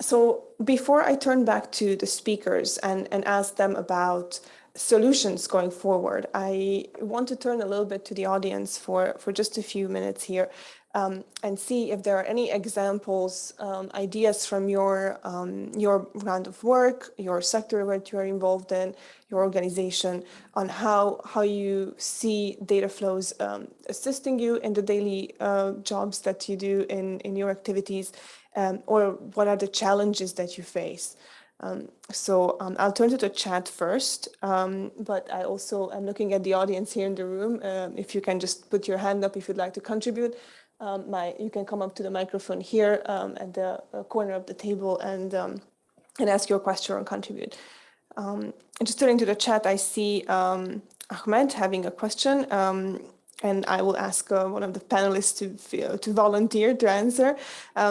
So before I turn back to the speakers and, and ask them about solutions going forward, I want to turn a little bit to the audience for, for just a few minutes here um, and see if there are any examples, um, ideas from your um, your round of work, your sector where you are involved in, your organization, on how how you see data flows um, assisting you in the daily uh, jobs that you do in in your activities, um, or what are the challenges that you face. Um, so um, I'll turn to the chat first, um, but I also am looking at the audience here in the room. Uh, if you can just put your hand up if you'd like to contribute um, my you can come up to the microphone here um, at the uh, corner of the table and um, and ask your question or contribute. Um, just turning to the chat, I see um, Ahmed having a question, um, and I will ask uh, one of the panelists to to volunteer to answer.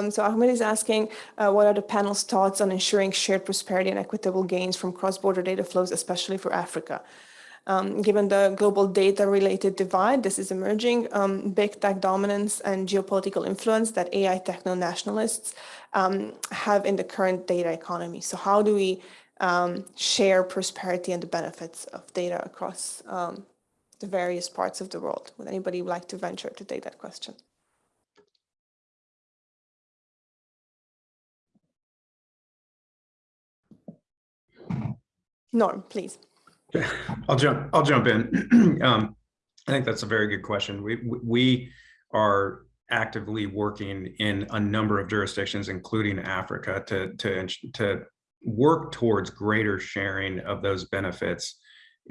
so Ahmed is asking, uh, what are the panel's thoughts on ensuring shared prosperity and equitable gains from cross-border data flows, especially for Africa? Um, given the global data related divide, this is emerging, um, big tech dominance and geopolitical influence that AI techno nationalists um, have in the current data economy. So how do we um, share prosperity and the benefits of data across um, the various parts of the world? Would anybody like to venture to take that question? Norm, please. I'll jump. I'll jump in. um, I think that's a very good question. We we are actively working in a number of jurisdictions, including Africa, to to to work towards greater sharing of those benefits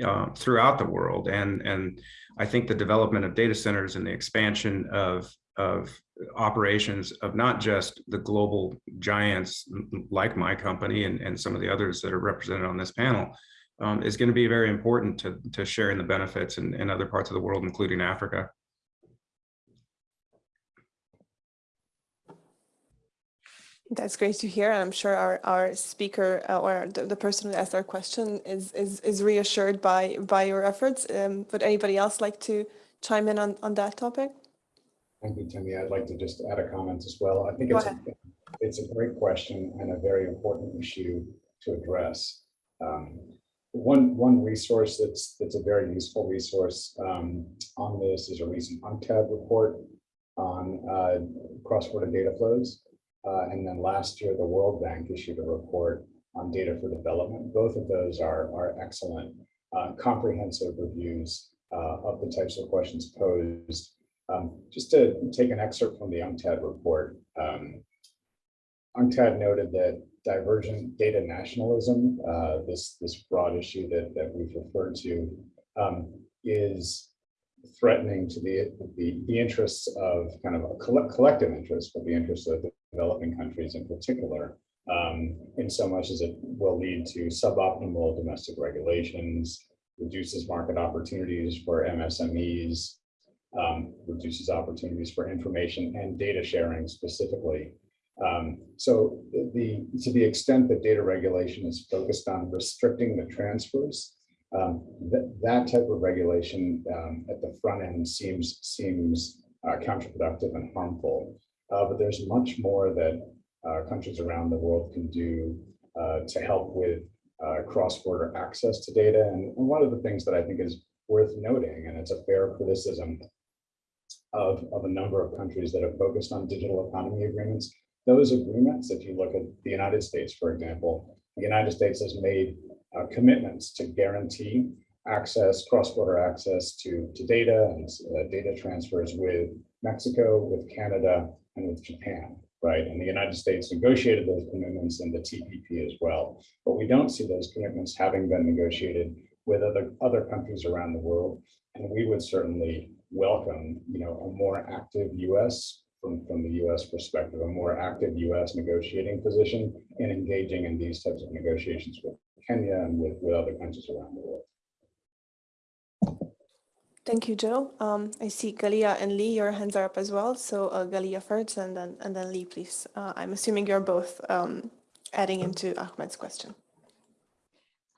uh, throughout the world. And and I think the development of data centers and the expansion of of operations of not just the global giants like my company and, and some of the others that are represented on this panel, um, is going to be very important to, to sharing the benefits in, in other parts of the world, including Africa. That's great to hear. And I'm sure our, our speaker uh, or the, the person who asked our question is, is, is reassured by, by your efforts. Um, would anybody else like to chime in on, on that topic? Thank you, Timea. I'd like to just add a comment as well. I think Go it's, a, it's a great question and a very important issue to address. Um, one, one resource that's, that's a very useful resource um, on this is a recent UNCTAD report on uh, cross-border data flows. Uh, and then last year, the World Bank issued a report on data for development. Both of those are, are excellent, uh, comprehensive reviews uh, of the types of questions posed. Um, just to take an excerpt from the UNCTAD report, um, UNCTAD noted that divergent data nationalism, uh, this, this broad issue that, that we've referred to, um, is threatening to the, the, the interests of kind of a coll collective interest, but the interests of the developing countries in particular, um, in so much as it will lead to suboptimal domestic regulations, reduces market opportunities for MSMEs, um, reduces opportunities for information and data sharing specifically. Um, so the to the extent that data regulation is focused on restricting the transfers, um, that, that type of regulation um, at the front end seems seems uh, counterproductive and harmful. Uh, but there's much more that uh, countries around the world can do uh, to help with uh, cross-border access to data. And, one of the things that I think is worth noting, and it's a fair criticism of, of a number of countries that have focused on digital economy agreements, those agreements, if you look at the United States, for example, the United States has made uh, commitments to guarantee access, cross-border access to, to data and uh, data transfers with Mexico, with Canada, and with Japan, right? And the United States negotiated those commitments in the TPP as well. But we don't see those commitments having been negotiated with other, other countries around the world. And we would certainly welcome, you know, a more active US from, from the US perspective, a more active US negotiating position in engaging in these types of negotiations with Kenya and with, with other countries around the world. Thank you, Joe. Um, I see Galia and Lee, your hands are up as well. So uh, Galia first and then and then Lee, please. Uh, I'm assuming you're both um, adding into Ahmed's question.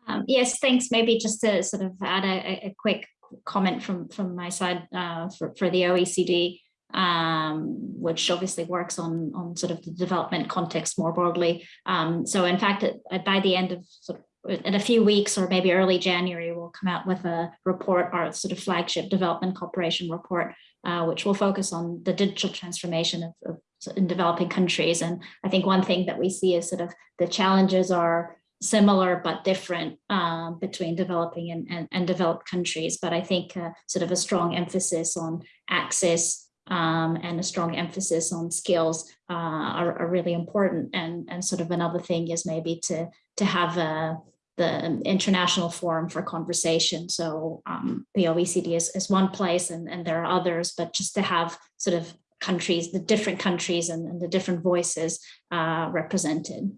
Um, yes, thanks. Maybe just to sort of add a, a quick comment from, from my side uh, for, for the OECD, um, which obviously works on, on sort of the development context more broadly. Um, so in fact, by the end of sort of in a few weeks or maybe early January, we'll come out with a report, our sort of flagship development cooperation report, uh, which will focus on the digital transformation of, of, in developing countries. And I think one thing that we see is sort of the challenges are similar but different uh, between developing and, and, and, developed countries. But I think uh, sort of a strong emphasis on access um, and a strong emphasis on skills uh, are, are, really important. And, and sort of another thing is maybe to, to have a, the international forum for conversation. So um, the OECD is, is one place and, and there are others, but just to have sort of countries, the different countries and, and the different voices uh, represented.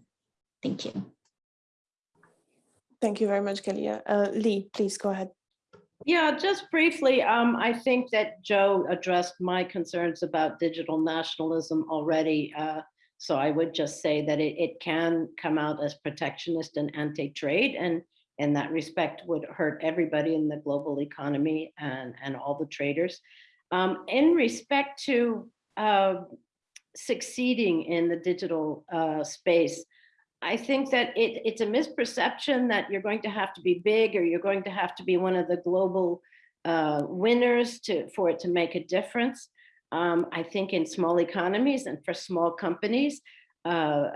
Thank you. Thank you very much, Galia. Uh, Lee, please go ahead. Yeah, just briefly, um, I think that Joe addressed my concerns about digital nationalism already. Uh, so I would just say that it, it can come out as protectionist and anti-trade and in that respect would hurt everybody in the global economy and, and all the traders. Um, in respect to uh, succeeding in the digital uh, space, I think that it, it's a misperception that you're going to have to be big or you're going to have to be one of the global uh, winners to, for it to make a difference. Um, I think in small economies and for small companies, uh,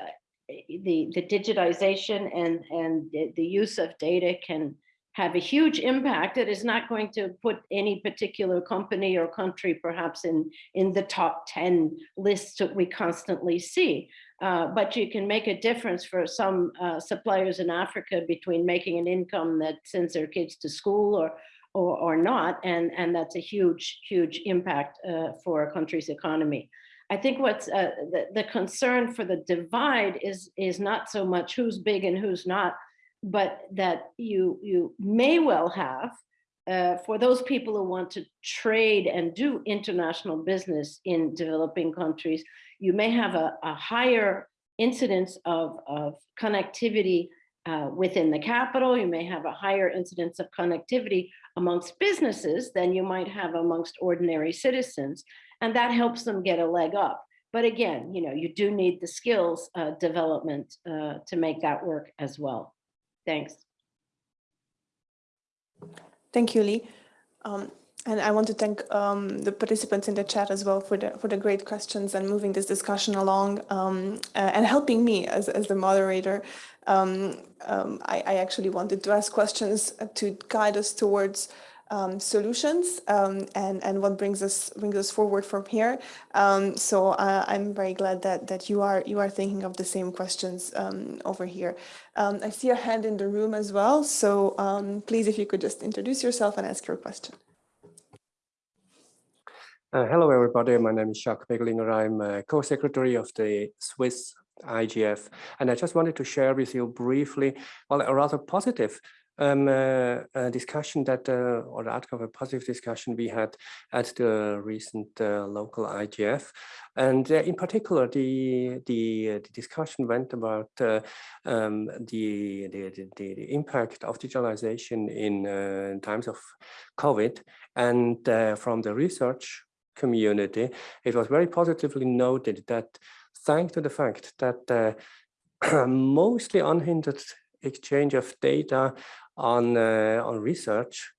the, the digitization and, and the, the use of data can have a huge impact. It is not going to put any particular company or country perhaps in, in the top 10 lists that we constantly see. Uh, but you can make a difference for some uh, suppliers in Africa between making an income that sends their kids to school or, or, or not. And, and that's a huge, huge impact uh, for a country's economy. I think what's uh, the, the concern for the divide is, is not so much who's big and who's not, but that you, you may well have uh, for those people who want to trade and do international business in developing countries, you may have a, a higher incidence of, of connectivity uh, within the capital. You may have a higher incidence of connectivity amongst businesses than you might have amongst ordinary citizens. And that helps them get a leg up. But again, you know, you do need the skills uh, development uh, to make that work as well. Thanks. Thank you, Lee. Um, and I want to thank um, the participants in the chat as well for the for the great questions and moving this discussion along um, uh, and helping me as, as the moderator. Um, um, I, I, actually wanted to ask questions to guide us towards um, solutions um, and and what brings us brings us forward from here. So uh, I'm very glad that that you are you are thinking of the same questions over here. I see a hand in the room as well. So please, if you could just introduce yourself and ask your question. Uh, hello, everybody. My name is Jacques Beglinger. I'm co-secretary of the Swiss IGF, and I just wanted to share with you briefly, well, a rather positive um, uh, a discussion that, uh, or the outcome of a positive discussion we had at the recent uh, local IGF. And uh, in particular, the, the, uh, the, discussion went about uh, um, the, the, the, the, impact of digitalization in times of COVID. And from the research community, it was very positively noted that thanks to the fact that mostly unhindered exchange of data on uh, on research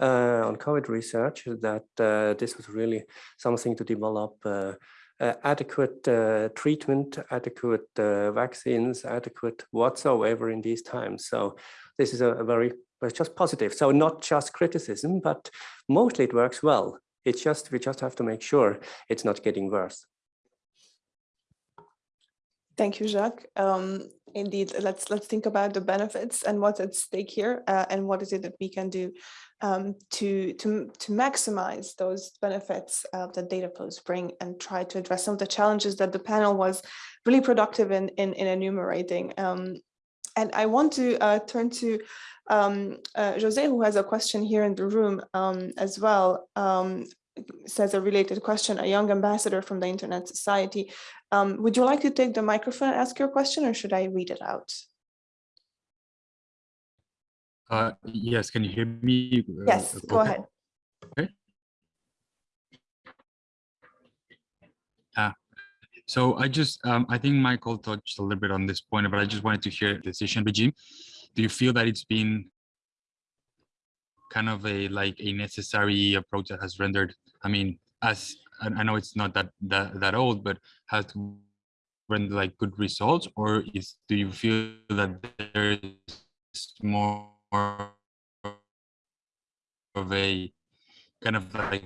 uh, on COVID research that uh, this was really something to develop uh, adequate uh, treatment, adequate uh, vaccines, adequate whatsoever in these times. So this is a, a very, it's just positive. So not just criticism, but mostly it works well. It's just, we just have to make sure it's not getting worse. Thank you, Jacques. Um, indeed, let's let's think about the benefits and what's at stake here, uh, and what is it that we can do um, to to to maximize those benefits uh, that data flows bring, and try to address some of the challenges that the panel was really productive in in, in enumerating. Um, and I want to uh, turn to um, uh, Jose, who has a question here in the room um, as well. Um, says a related question, a young ambassador from the Internet Society. Um, would you like to take the microphone and ask your question or should I read it out? Uh, yes, can you hear me? Yes, go ahead. Okay. Uh, so I just, um, I think Michael touched a little bit on this point, but I just wanted to hear the decision regime. Do you feel that it's been kind of a like a necessary approach that has rendered i mean as i know it's not that that, that old but has render like good results or is do you feel that there's more of a kind of like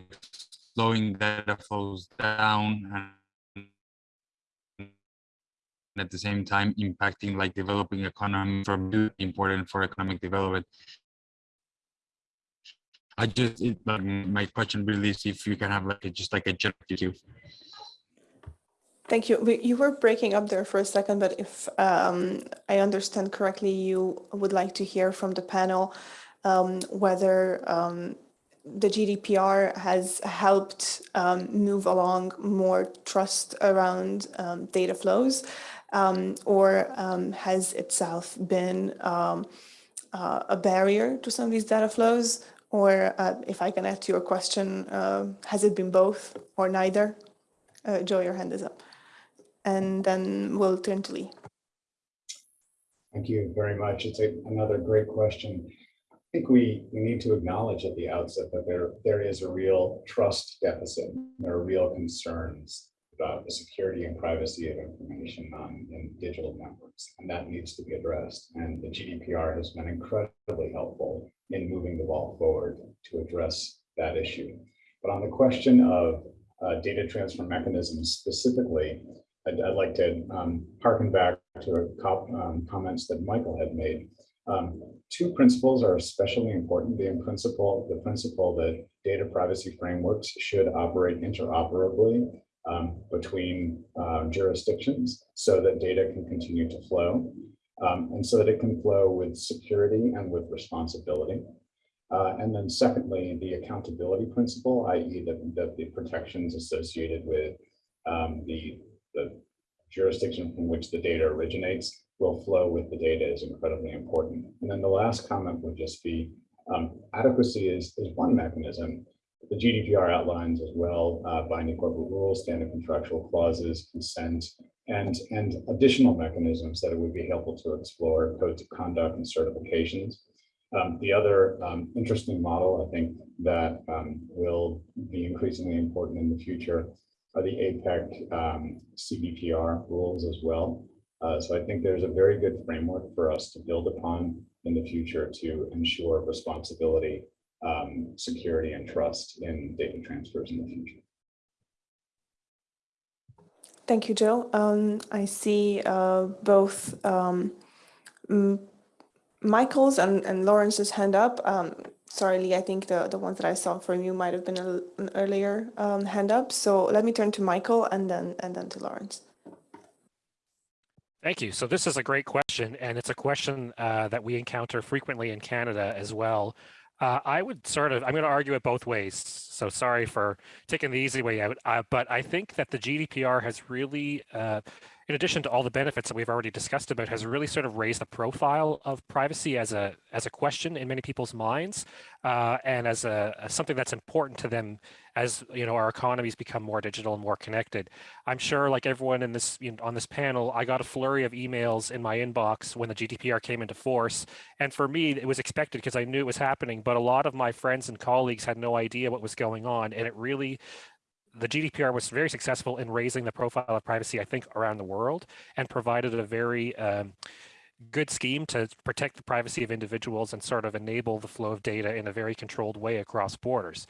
slowing data flows down at the same time impacting like developing economy from important for economic development. I just it, my question really is if you can have like a, just like a general Thank you. You were breaking up there for a second, but if um, I understand correctly, you would like to hear from the panel um, whether um, the GDPR has helped um, move along more trust around um, data flows, um, or has itself been uh, a barrier to some of these data flows? Or uh, if I can add to your question, uh, has it been both or neither? Uh, Joe, your hand is up. And then we'll turn to Lee. Thank you very much. It's a, another great question. I think we, we need to acknowledge at the outset that there, there is a real trust deficit. There are real concerns about the security and privacy of information on in digital networks, and that needs to be addressed. And the GDPR has been incredibly helpful in moving the ball forward to address that issue. But on the question of uh, data transfer mechanisms specifically, I'd, I'd like to um, harken back to um, comments that Michael had made. Um, two principles are especially important. The principle, the principle that data privacy frameworks should operate interoperably um, between uh, jurisdictions so that data can continue to flow. um, and so that it can flow with security and with responsibility. Uh, and then secondly, the accountability principle, i.e. that, that the protections associated with um, the, the jurisdiction from which the data originates will flow with the data is incredibly important. And then the last comment would just be um, adequacy is, is one mechanism. The GDPR outlines as well uh, binding corporate rules, standard contractual clauses, consent, and, and additional mechanisms that it would be helpful to explore, codes of conduct and certifications. Um, the other um, interesting model, I think, that um, will be increasingly important in the future are the APEC um, CBPR rules as well. Uh, so I think there's a very good framework for us to build upon in the future to ensure responsibility, um, security, and trust in data transfers in the future. Thank you, Joe. Um, I see uh, both um, Michael's and, and Lawrence's hand up. Um, sorry, Lee, I think the, the ones that I saw from you might have been a, an earlier um, hand up. So let me turn to Michael and then and then to Lawrence. Thank you. So this is a great question, and it's a question uh, that we encounter frequently in Canada as well. Uh, I would sort of, I'm going to argue it both ways. So sorry for taking the easy way out, uh, but I think that the GDPR has really, uh, in addition to all the benefits that we've already discussed about, has really sort of raised the profile of privacy as a as a question in many people's minds, uh, and as a as something that's important to them as you know our economies become more digital and more connected. I'm sure, like everyone in this you know, on this panel, I got a flurry of emails in my inbox when the GDPR came into force, and for me, it was expected because I knew it was happening. But a lot of my friends and colleagues had no idea what was going on, and it really the GDPR was very successful in raising the profile of privacy, I think, around the world and provided a very um, good scheme to protect the privacy of individuals and sort of enable the flow of data in a very controlled way across borders.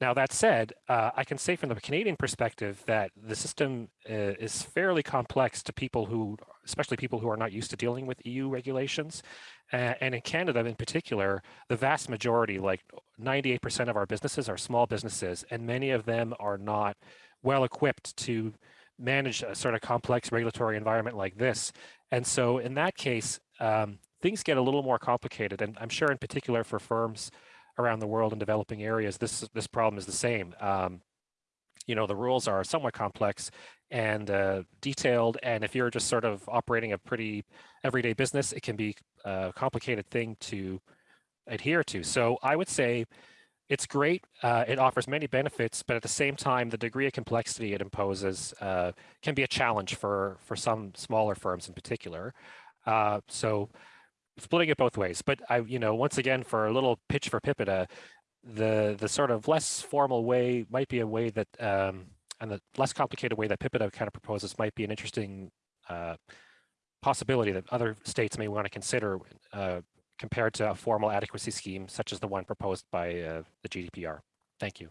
Now, that said, uh, I can say from the Canadian perspective that the system uh, is fairly complex to people who, especially people who are not used to dealing with EU regulations. Uh, and in Canada in particular, the vast majority, like 98% of our businesses are small businesses, and many of them are not well equipped to manage a sort of complex regulatory environment like this. And so in that case, um, things get a little more complicated. And I'm sure in particular for firms around the world in developing areas, this this problem is the same. Um, you know, the rules are somewhat complex and uh, detailed. And if you're just sort of operating a pretty everyday business, it can be a complicated thing to adhere to. So I would say it's great. Uh, it offers many benefits, but at the same time, the degree of complexity it imposes uh, can be a challenge for, for some smaller firms in particular. Uh, so splitting it both ways. But I, you know, once again, for a little pitch for PIPEDA, the the sort of less formal way might be a way that, um, and the less complicated way that PIPEDA kind of proposes might be an interesting uh, possibility that other states may want to consider uh, compared to a formal adequacy scheme such as the one proposed by uh, the GDPR. Thank you.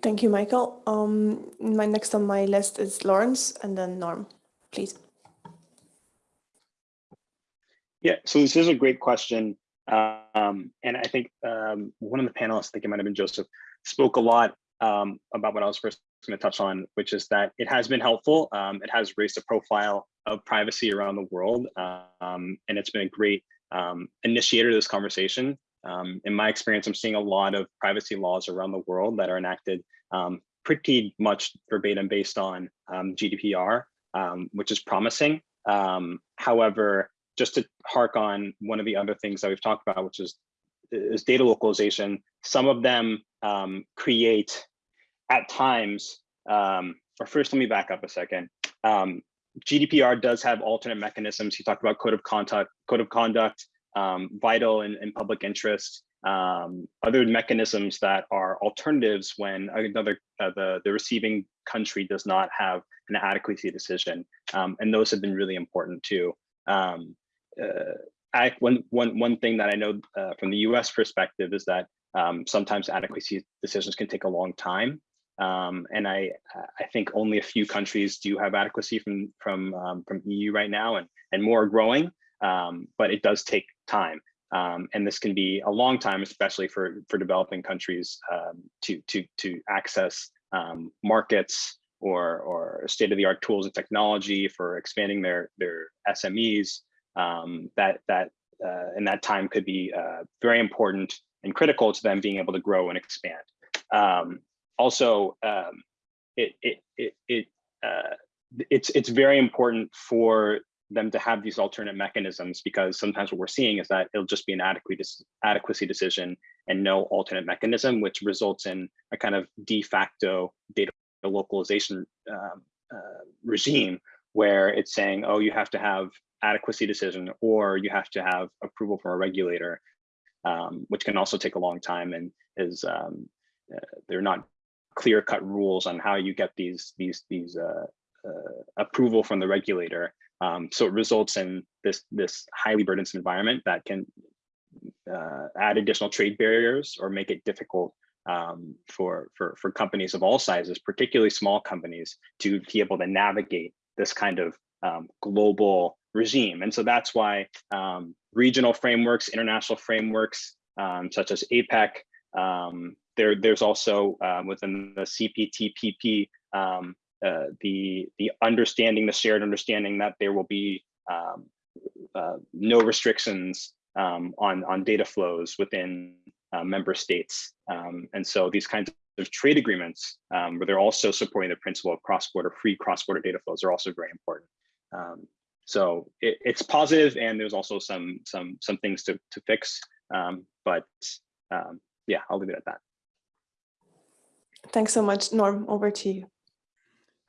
Thank you, Michael. Um, my next on my list is Lawrence and then Norm, please. Yeah, so this is a great question. Um, and I think um, one of the panelists, I think it might have been Joseph, spoke a lot um, about what I was first going to touch on, which is that it has been helpful. Um, it has raised a profile of privacy around the world. Um, and it's been a great um, initiator of this conversation. in my experience, I'm seeing a lot of privacy laws around the world that are enacted pretty much verbatim based on GDPR, which is promising. however, just to hark on one of the other things that we've talked about, which is, is data localization, some of them um, create at times, um, or first let me back up a second. Um, GDPR does have alternate mechanisms. He talked about code of conduct, code of conduct, um, vital and, public interest, um, other mechanisms that are alternatives when another uh, the the receiving country does not have an adequacy decision, um, and those have been really important too. Um, one, one, one thing that I know uh, from the US perspective is that um, sometimes adequacy decisions can take a long time. Um, and I, I think only a few countries do have adequacy from, from, um, from EU right now and, and more are growing, um, but it does take time. Um, and this can be a long time, especially for, for developing countries um, to, to, to access markets or, or state-of-the-art tools and technology for expanding their, their SMEs, um, that, that uh, in that time could be uh, very important and critical to them being able to grow and expand. Um, also, um, it, it, it, it uh, it's, it's very important for them to have these alternate mechanisms because sometimes what we're seeing is that it'll just be an adequacy, adequacy decision and no alternate mechanism, which results in a kind of de facto data localization um, uh, regime where it's saying, oh, you have to have adequacy decision or you have to have approval from a regulator, um, which can also take a long time and is um, uh, they're not clear cut rules on how you get these these these uh, uh, approval from the regulator. Um, so it results in this this highly burdensome environment that can uh, add additional trade barriers or make it difficult um, for, for, for companies of all sizes, particularly small companies, to be able to navigate this kind of um, global regime. And so that's why um, regional frameworks, international frameworks, um, such as APEC, um, there, there's also um, within the CPTPP, um, uh, the, the understanding, the shared understanding that there will be um, uh, no restrictions on, on data flows within uh, member states. And so these kinds of trade agreements, where they're also supporting the principle of cross-border free cross-border data flows are also very important. Um, so it, it's positive and there's also some some some things to, to fix. Um, but um, yeah, I'll leave it at that. Thanks so much, Norm. Over to you.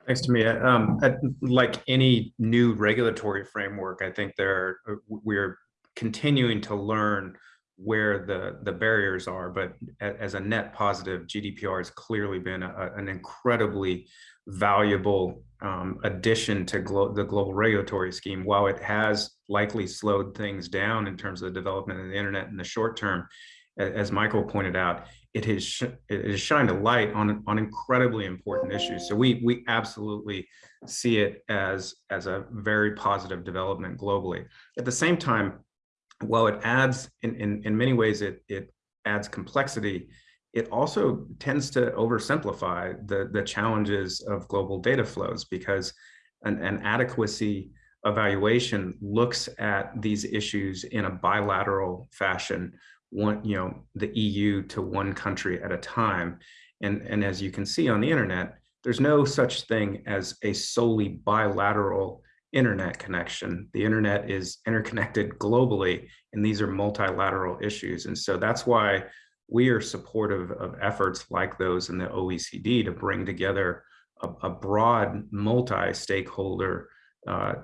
Thanks, Timea. Um, like any new regulatory framework, I think there uh, we're continuing to learn where the the barriers are but as a net positive gdpr has clearly been a, an incredibly valuable um, addition to glo the global regulatory scheme while it has likely slowed things down in terms of the development of the internet in the short term as michael pointed out it has it has shined a light on on incredibly important issues. So we we absolutely see it as as a very positive development globally. At the same time while it adds in, in, in many ways it, it adds complexity, it also tends to oversimplify the, the challenges of global data flows because an, an adequacy evaluation looks at these issues in a bilateral fashion, one, you know, the EU to one country at a time. And, and as you can see on the internet, there's no such thing as a solely bilateral internet connection. The internet is interconnected globally, and these are multilateral issues. And so that's why we are supportive of efforts like those in the OECD to bring together a, a broad multi-stakeholder uh,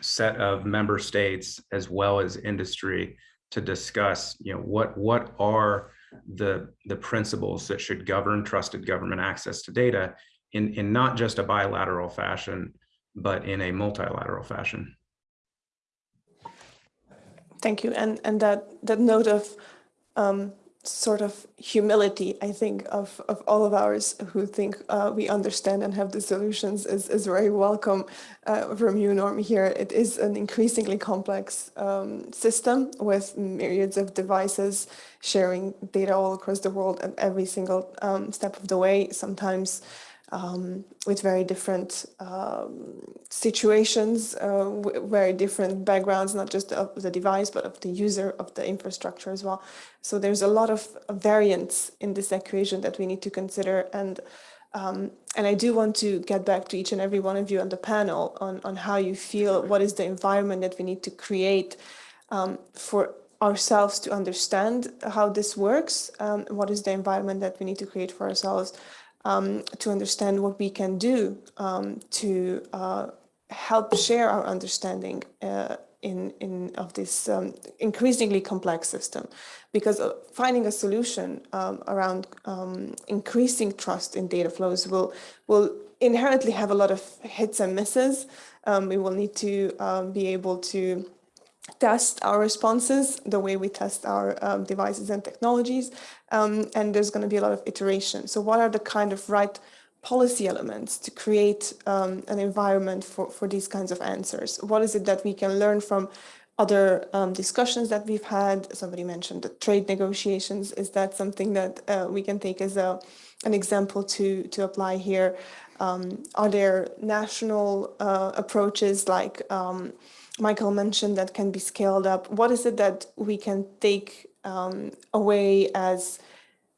set of member states as well as industry to discuss, you know, what what are the the principles that should govern trusted government access to data in in not just a bilateral fashion, but in a multilateral fashion. Thank you. And and that that note of um, sort of humility, I think, of, of all of ours who think uh, we understand and have the solutions is, is very welcome uh, from you, Norm, here. It is an increasingly complex um, system with myriads of devices sharing data all across the world at every single um, step of the way. Sometimes um, with very different um, situations, uh, very different backgrounds, not just of the device, but of the user of the infrastructure as well. So there's a lot of variance in this equation that we need to consider. And um, and I do want to get back to each and every one of you on the panel on, on how you feel, what is the environment that we need to create um, for ourselves to understand how this works, um, what is the environment that we need to create for ourselves um, to understand what we can do um, to uh, help share our understanding uh, in, in of this um, increasingly complex system. Because uh, finding a solution um, around um, increasing trust in data flows will, will inherently have a lot of hits and misses. Um, we will need to be able to test our responses the way we test our um, devices and technologies. Um, and there's going to be a lot of iteration. So what are the kind of right policy elements to create um, an environment for, for these kinds of answers? What is it that we can learn from other um, discussions that we've had. Somebody mentioned the trade negotiations. Is that something that uh, we can take as a an example to to apply here? Um, are there national uh, approaches like um, Michael mentioned that can be scaled up? What is it that we can take um, away as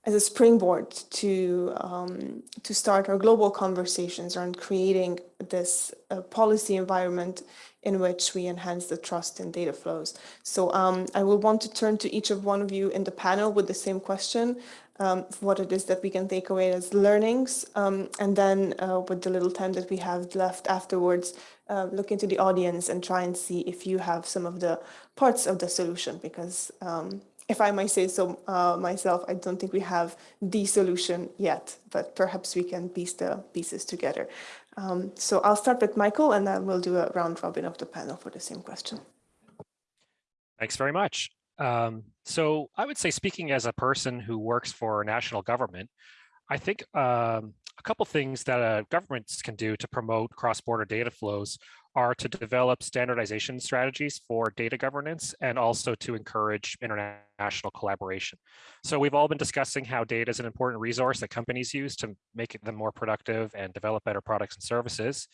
as a springboard to um, to start our global conversations around creating this uh, policy environment in which we enhance the trust in data flows. So um, I will want to turn to each of one of you in the panel with the same question, um, what it is that we can take away as learnings, um, and then uh, with the little time that we have left afterwards, uh, look into the audience and try and see if you have some of the parts of the solution, because um, if I might say so uh, myself, I don't think we have the solution yet, but perhaps we can piece the pieces together. Um, so I'll start with Michael and then we'll do a round robin of the panel for the same question. Thanks very much. Um, so I would say speaking as a person who works for national government, I think um, a couple things that uh, governments can do to promote cross-border data flows are to develop standardization strategies for data governance and also to encourage international collaboration. So we've all been discussing how data is an important resource that companies use to make them more productive and develop better products and services.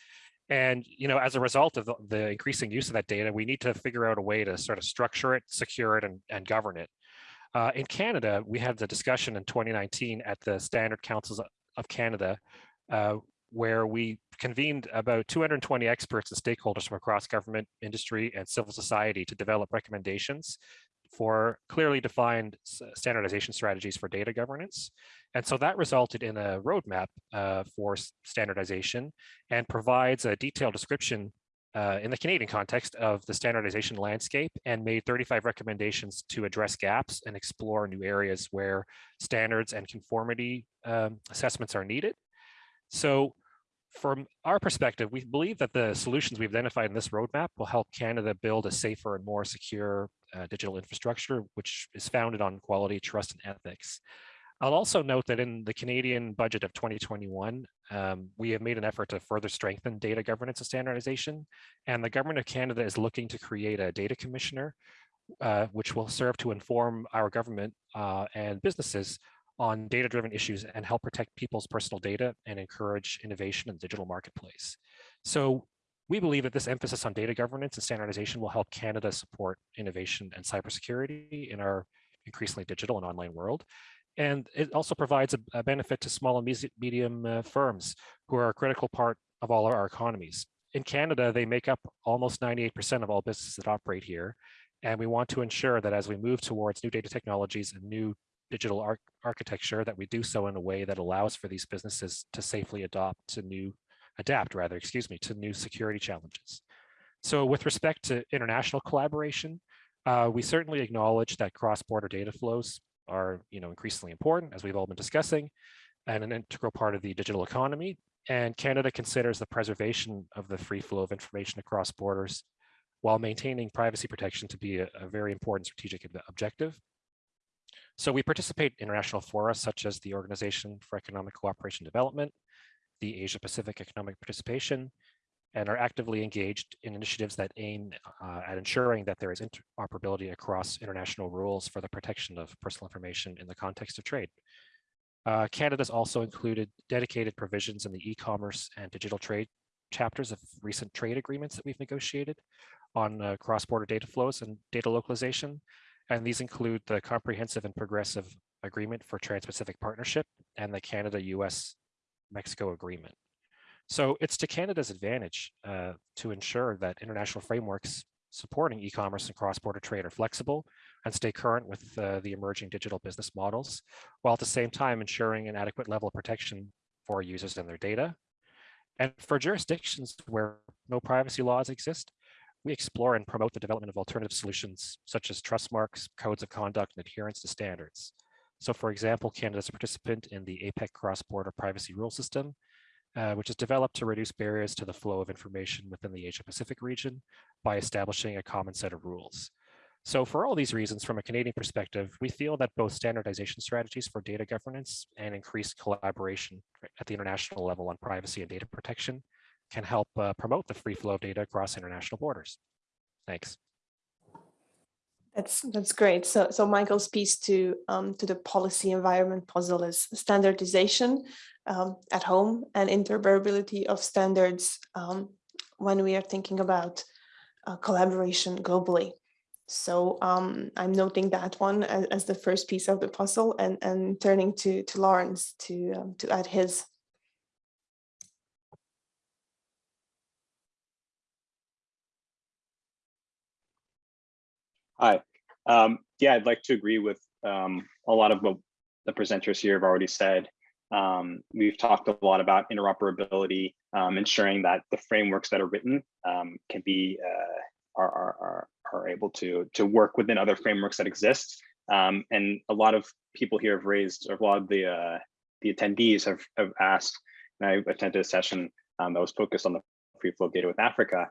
And you know, as a result of the, the increasing use of that data, we need to figure out a way to sort of structure it, secure it, and, and govern it. Uh, in Canada, we had the discussion in 2019 at the Standard Councils of Canada, uh, where we convened about 220 experts and stakeholders from across government, industry, and civil society to develop recommendations for clearly defined standardization strategies for data governance. And so that resulted in a roadmap uh, for standardization and provides a detailed description uh, in the Canadian context of the standardization landscape and made 35 recommendations to address gaps and explore new areas where standards and conformity um, assessments are needed. So from our perspective, we believe that the solutions we've identified in this roadmap will help Canada build a safer and more secure uh, digital infrastructure, which is founded on quality, trust, and ethics. I'll also note that in the Canadian budget of 2021, um, we have made an effort to further strengthen data governance and standardization, and the Government of Canada is looking to create a data commissioner, uh, which will serve to inform our government uh, and businesses on data-driven issues and help protect people's personal data and encourage innovation in the digital marketplace. So we believe that this emphasis on data governance and standardization will help Canada support innovation and cybersecurity in our increasingly digital and online world. And it also provides a, a benefit to small and medium uh, firms who are a critical part of all of our economies. In Canada, they make up almost 98% of all businesses that operate here. And we want to ensure that as we move towards new data technologies and new digital ar architecture that we do so in a way that allows for these businesses to safely adopt to new, adapt rather, excuse me, to new security challenges. So with respect to international collaboration, uh, we certainly acknowledge that cross-border data flows are you know, increasingly important, as we've all been discussing, and an integral part of the digital economy. And Canada considers the preservation of the free flow of information across borders while maintaining privacy protection to be a, a very important strategic objective. So we participate in international fora such as the Organization for Economic Cooperation Development, the Asia Pacific Economic Participation, and are actively engaged in initiatives that aim uh, at ensuring that there is interoperability across international rules for the protection of personal information in the context of trade. Uh, Canada's also included dedicated provisions in the e-commerce and digital trade chapters of recent trade agreements that we've negotiated on uh, cross-border data flows and data localization, and these include the Comprehensive and Progressive Agreement for Trans-Pacific Partnership and the Canada-US-Mexico Agreement. So it's to Canada's advantage uh, to ensure that international frameworks supporting e-commerce and cross-border trade are flexible and stay current with uh, the emerging digital business models, while at the same time ensuring an adequate level of protection for users and their data. And for jurisdictions where no privacy laws exist, we explore and promote the development of alternative solutions such as trust marks, codes of conduct, and adherence to standards. So for example, Canada is a participant in the APEC cross-border privacy rule system, uh, which is developed to reduce barriers to the flow of information within the Asia Pacific region by establishing a common set of rules. So for all these reasons, from a Canadian perspective, we feel that both standardization strategies for data governance and increased collaboration at the international level on privacy and data protection can help uh, promote the free flow of data across international borders. Thanks. That's that's great. So so Michael's piece to um, to the policy environment puzzle is standardization um, at home and interoperability of standards um, when we are thinking about uh, collaboration globally. So um, I'm noting that one as, as, the first piece of the puzzle and, and turning to, to Lawrence to, um, to add his. Hi. Um, yeah, I'd like to agree with um, a lot of what the presenters here have already said. Um, we've talked a lot about interoperability, um, ensuring that the frameworks that are written um, can be uh, are, are, are able to to work within other frameworks that exist. Um, and a lot of people here have raised, or a lot of the uh, the attendees have have asked. And I attended a session that was focused on the free flow data with Africa,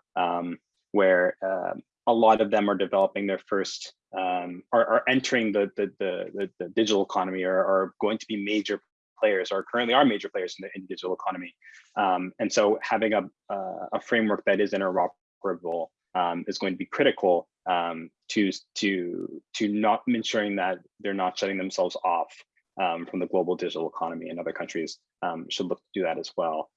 where uh, a lot of them are developing their first um, are, are entering the, the, the, the, digital economy or are going to be major players or currently are major players in the, in digital economy. Um, and so having a, uh, a framework that is interoperable um, is going to be critical um, to, to, to not ensuring that they're not shutting themselves off um, from the global digital economy and other countries um, should look to do that as well.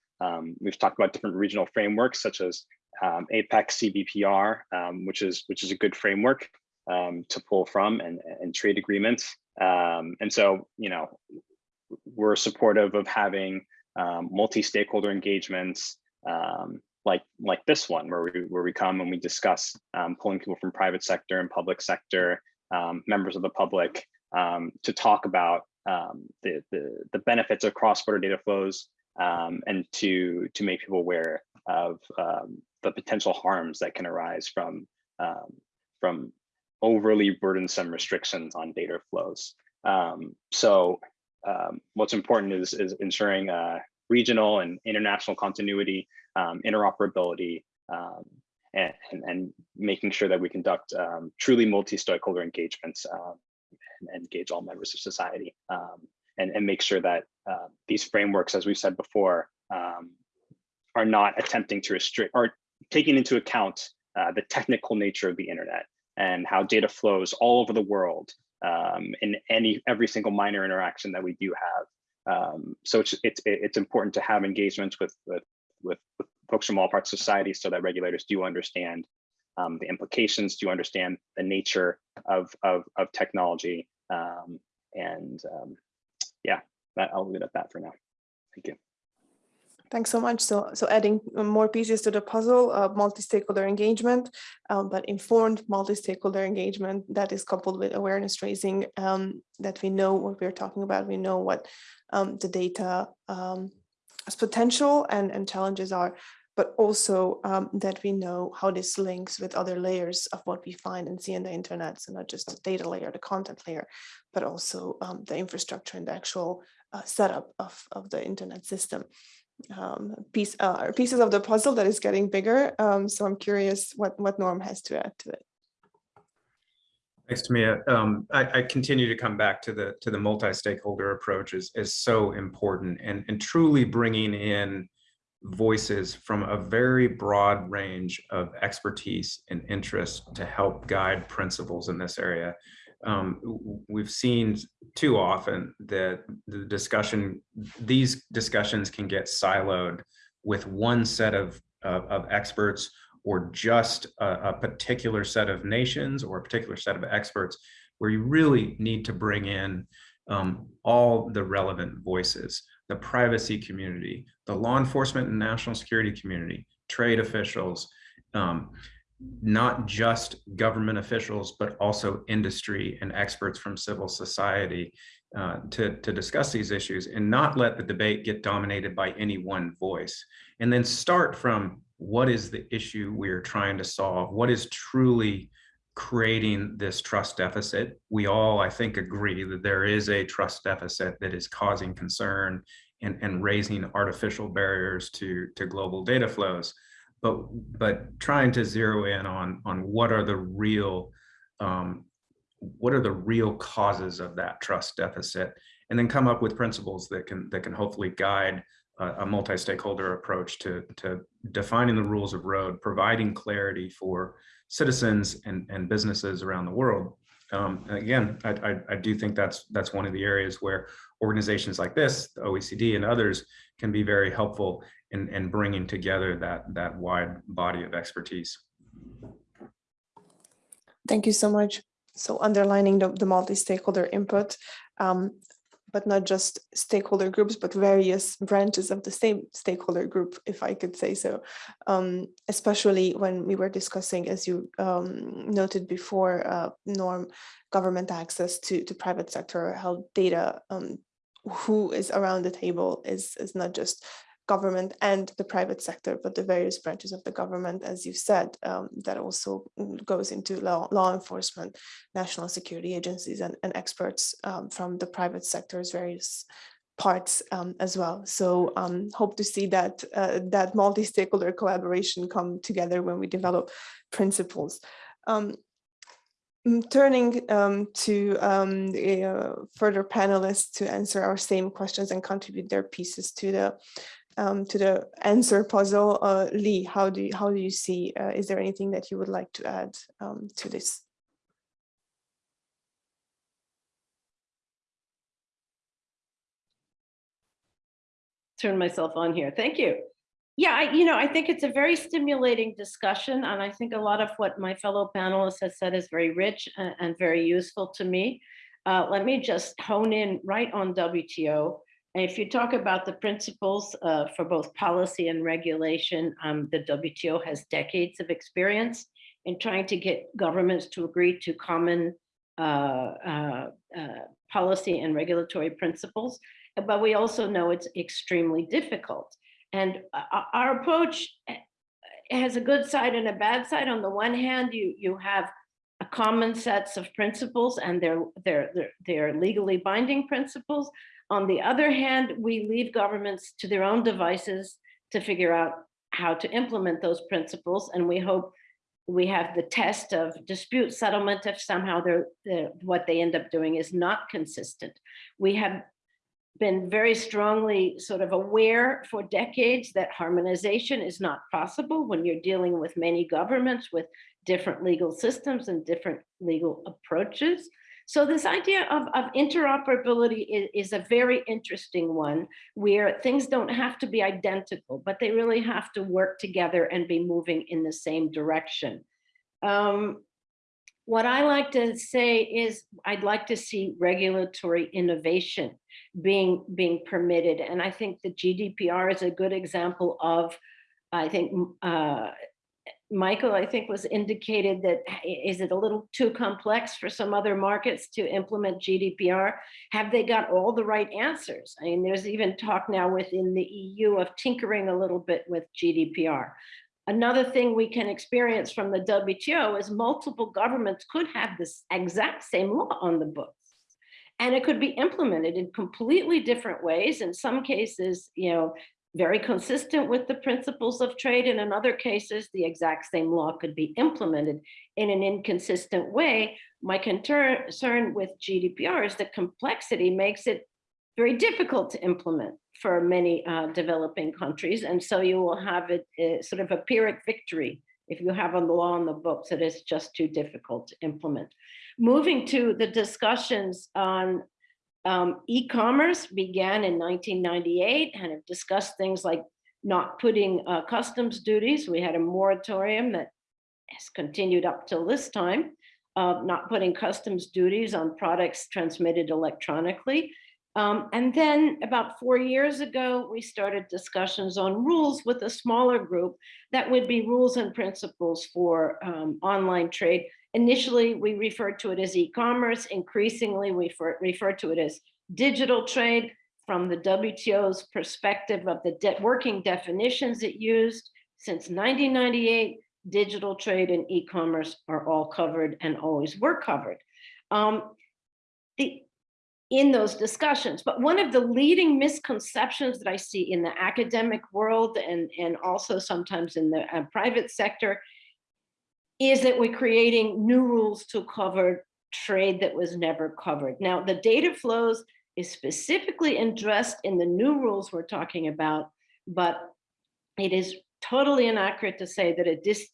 we've talked about different regional frameworks such as um, APEC CBPR, um, which is which is a good framework um, to pull from and, and trade agreements. Um, and so, you know, we're supportive of having um, multi-stakeholder engagements um, like like this one, where we where we come and we discuss pulling people from private sector and public sector, members of the public, to talk about the, the the benefits of cross-border data flows and to to make people aware of um, the potential harms that can arise from um, from overly burdensome restrictions on data flows. Um, so um, what's important is, is ensuring uh, regional and international continuity, um, interoperability, um, and, and, and, making sure that we conduct um, truly multi-stakeholder engagements and, and, engage all members of society and, and make sure that uh, these frameworks, as we said before, are not attempting to restrict or taking into account uh, the technical nature of the internet and how data flows all over the world um, in any every single minor interaction that we do have. Um, so it's, it's it's important to have engagements with, with with folks from all parts of society so that regulators do understand um, the implications, do understand the nature of of, of technology, um, and um, yeah, that, I'll leave it at that for now. Thank you. Thanks so much. So, so adding more pieces to the puzzle, uh, multi-stakeholder engagement, um, but informed multi-stakeholder engagement that is coupled with awareness raising um, that we know what we're talking about. We know what um, the data um, potential and, and challenges are, but also um, that we know how this links with other layers of what we find and see in the internet. So not just the data layer, the content layer, but also um, the infrastructure and the actual uh, setup of, of the internet system um, piece uh, pieces of the puzzle that is getting bigger. Um, so I'm curious what what Norm has to add to it. Thanks, Timea. Um, I, I, continue to come back to the to the multi-stakeholder approach is, is so important and, and truly bringing in voices from a very broad range of expertise and interest to help guide principles in this area um, we've seen too often that the discussion, these discussions can get siloed with one set of, of, of experts or just a, a, particular set of nations or a particular set of experts where you really need to bring in um, all the relevant voices, the privacy community, the law enforcement and national security community, trade officials, um, not just government officials, but also industry and experts from civil society uh, to, to discuss these issues and not let the debate get dominated by any one voice. And then start from what is the issue we're trying to solve? What is truly creating this trust deficit? We all, I think, agree that there is a trust deficit that is causing concern and, and raising artificial barriers to, to global data flows but but trying to zero in on on what are the real um, what are the real causes of that trust deficit and then come up with principles that can that can hopefully guide a, a multi-stakeholder approach to to defining the rules of road providing clarity for citizens and, and businesses around the world. Um, again, I, I, I do think that's that's one of the areas where organizations like this, the OECD and others, can be very helpful in, in bringing together that, that wide body of expertise. Thank you so much. So underlining the, the multi-stakeholder input, um, but not just stakeholder groups, but various branches of the same stakeholder group, if I could say so. Um, especially when we were discussing, as you um, noted before, uh, norm government access to, to private sector health data, um, who is around the table is, is not just government and the private sector, but the various branches of the government, as you said, um, that also goes into law, law enforcement, national security agencies and, and experts um, from the private sector's various parts um, as well. So um, hope to see that uh, that multi-stakeholder collaboration come together when we develop principles. Um, turning um, to um, uh, further panelists to answer our same questions and contribute their pieces to the um, to the answer puzzle. Uh, Lee, how do you, how do you see? Uh, is there anything that you would like to add um, to this? Turn myself on here. Thank you. Yeah, I, you know, I think it's a very stimulating discussion, and I think a lot of what my fellow panelists have said is very rich and, and very useful to me. Uh, let me just hone in right on WTO. If you talk about the principles uh, for both policy and regulation, um, the WTO has decades of experience in trying to get governments to agree to common uh, uh, uh policy and regulatory principles. But we also know it's extremely difficult. And uh, our approach has a good side and a bad side. On the one hand, you, you have a common sets of principles and they're, they're, they're, they're legally binding principles. On the other hand, we leave governments to their own devices to figure out how to implement those principles. And we hope we have the test of dispute settlement if somehow they're, they're, what they end up doing is not consistent. We have been very strongly sort of aware for decades that harmonization is not possible when you're dealing with many governments with different legal systems and different legal approaches. So this idea of, of interoperability is, is, a very interesting one where things don't have to be identical, but they really have to work together and be moving in the same direction. Um, what I like to say is I'd like to see regulatory innovation being, being permitted. And I think the GDPR is a good example of, I think uh, Michael, I think was indicated that is it a little too complex for some other markets to implement GDPR? Have they got all the right answers? I mean, there's even talk now within the EU of tinkering a little bit with GDPR. Another thing we can experience from the WTO is multiple governments could have this exact same law on the books. And it could be implemented in completely different ways. In some cases, you know, very consistent with the principles of trade. And in other cases, the exact same law could be implemented in an inconsistent way. My concern with GDPR is that complexity makes it very difficult to implement for many uh, developing countries. And so you will have it uh, sort of a Pyrrhic victory if you have a law on the books that is just too difficult to implement. Moving to the discussions on um, E-commerce began in 1998 and have discussed things like not putting uh, customs duties. We had a moratorium that has continued up till this time, uh, not putting customs duties on products transmitted electronically. Um, and then about four years ago, we started discussions on rules with a smaller group that would be rules and principles for um, online trade Initially, we referred to it as e-commerce. Increasingly, we refer to it as digital trade from the WTO's perspective of the de working definitions it used. Since 1998, digital trade and e-commerce are all covered and always were covered. Um, the, in those discussions. But one of the leading misconceptions that I see in the academic world and, and also sometimes in the uh, private sector is that we're creating new rules to cover trade that was never covered. Now, the data flows is specifically addressed in the new rules we're talking about, but it is totally inaccurate to say that dis,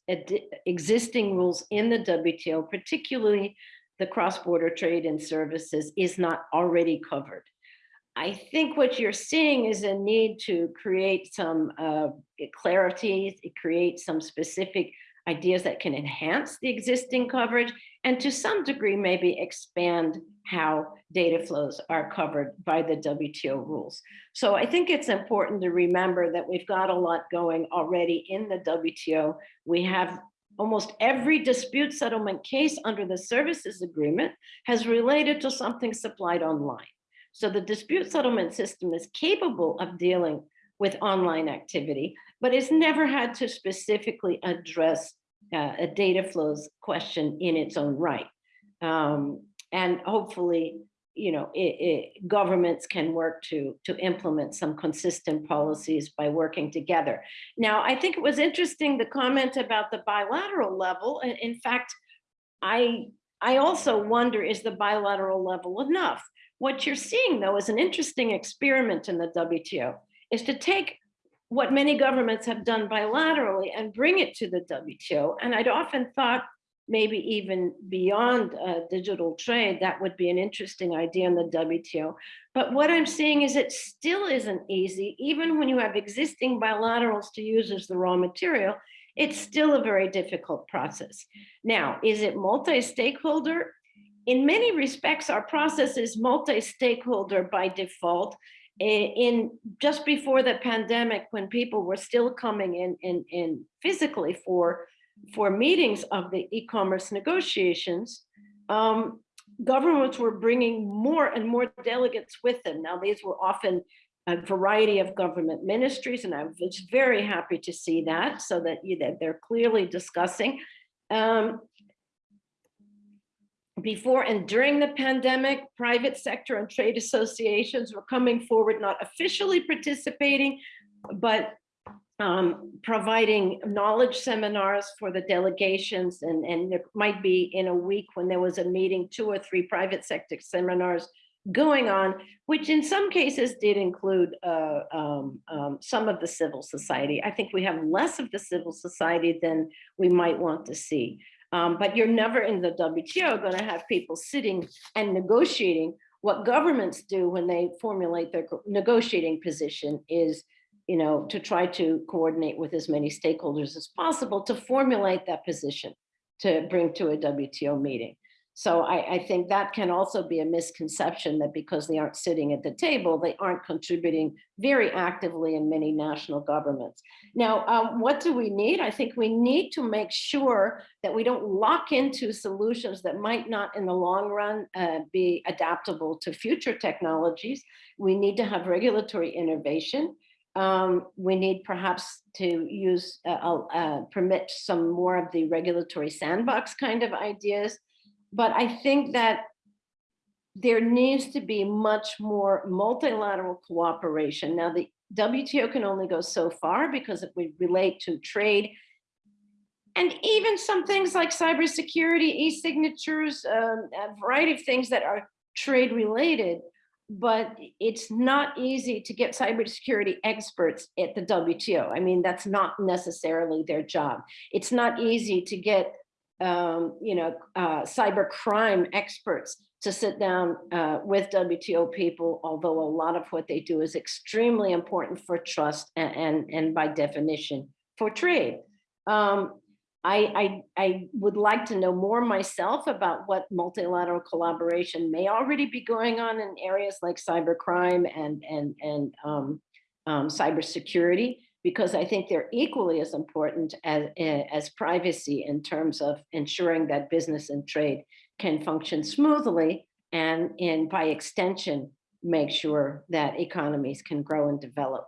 existing rules in the WTO, particularly the cross-border trade and services, is not already covered. I think what you're seeing is a need to create some uh, clarity, create some specific ideas that can enhance the existing coverage and to some degree maybe expand how data flows are covered by the WTO rules. So I think it's important to remember that we've got a lot going already in the WTO. We have almost every dispute settlement case under the services agreement has related to something supplied online. So the dispute settlement system is capable of dealing with online activity, but it's never had to specifically address uh, a data flows question in its own right. Um, and hopefully, you know, it, it, governments can work to, to implement some consistent policies by working together. Now, I think it was interesting, the comment about the bilateral level. And in fact, I, I also wonder, is the bilateral level enough? What you're seeing though is an interesting experiment in the WTO, is to take what many governments have done bilaterally and bring it to the WTO. And I'd often thought maybe even beyond uh, digital trade, that would be an interesting idea in the WTO. But what I'm seeing is it still isn't easy, even when you have existing bilaterals to use as the raw material, it's still a very difficult process. Now, is it multi-stakeholder? In many respects, our process is multi-stakeholder by default in just before the pandemic, when people were still coming in, in, in physically for, for meetings of the e-commerce negotiations, um, governments were bringing more and more delegates with them. Now, these were often a variety of government ministries, and I was very happy to see that, so that, you, that they're clearly discussing. Um, before and during the pandemic, private sector and trade associations were coming forward, not officially participating, but um, providing knowledge seminars for the delegations. And, and there might be in a week when there was a meeting, two or three private sector seminars going on, which in some cases did include uh, um, um, some of the civil society. I think we have less of the civil society than we might want to see. Um, but you're never in the WTO going to have people sitting and negotiating. What governments do when they formulate their negotiating position is, you know, to try to coordinate with as many stakeholders as possible to formulate that position to bring to a WTO meeting. So I, I, think that can also be a misconception that because they aren't sitting at the table, they aren't contributing very actively in many national governments. Now, um, what do we need? I think we need to make sure that we don't lock into solutions that might not in the long run uh, be adaptable to future technologies. We need to have regulatory innovation. Um, we need perhaps to use, uh, uh, permit some more of the regulatory sandbox kind of ideas but I think that there needs to be much more multilateral cooperation. Now, the WTO can only go so far because if we relate to trade and even some things like cybersecurity, e-signatures, um, a variety of things that are trade related, but it's not easy to get cybersecurity experts at the WTO. I mean, that's not necessarily their job. It's not easy to get um, you know, uh, cyber crime experts to sit down uh, with WTO people, although a lot of what they do is extremely important for trust and, and, and by definition for trade. Um, I, I, I, would like to know more myself about what multilateral collaboration may already be going on in areas like cybercrime and, and, and um, um, cybersecurity because I think they're equally as important as, eh, as privacy in terms of ensuring that business and trade can function smoothly and, and by extension, make sure that economies can grow and develop.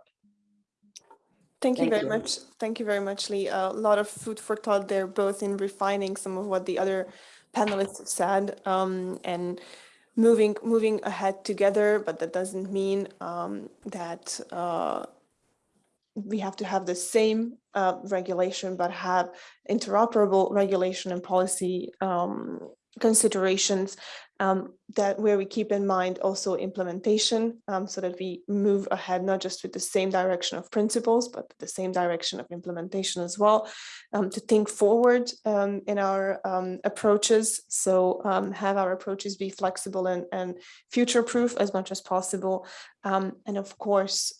Thank you Thank very you. much. Thank you very much, Lee. a lot of food for thought there, both in refining some of what the other panelists have said um, and moving moving ahead together, but that doesn't mean um, that uh, we have to have the same uh, regulation, but have interoperable regulation and policy um, considerations um, that where we keep in mind also implementation um, so that we move ahead not just with the same direction of principles but the same direction of implementation as well um, to think forward um, in our um, approaches so um, have our approaches be flexible and, and future proof as much as possible and of course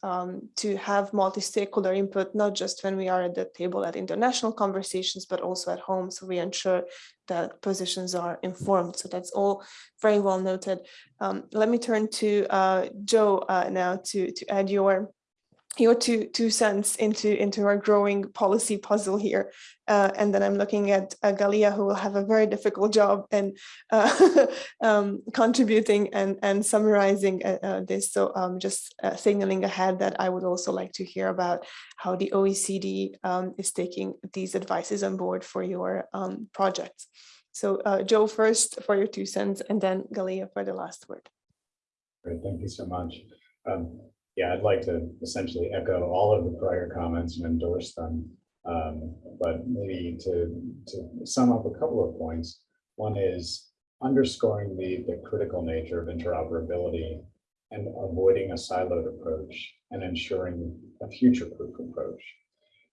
to have multi-stakeholder input not just when we are at the table at international conversations but also at home so we ensure that positions are informed. So that's all very well noted. Um, let me turn to uh, Joe uh, now to, to add your your two two cents into into our growing policy puzzle here. Uh, and then i'm looking at uh, galia who will have a very difficult job in uh, um, contributing and and summarizing uh, uh, this. So um, just uh, signaling ahead that i would also like to hear about how the oecd um, is taking these advices on board for your um, projects so joe first for your two cents and then galia for the last word great thank you so much um, yeah, I'd like to essentially echo all of the prior comments and endorse them. Um, but maybe to, to sum up a couple of points. One is underscoring the, the critical nature of interoperability and avoiding a siloed approach and ensuring a future-proof approach.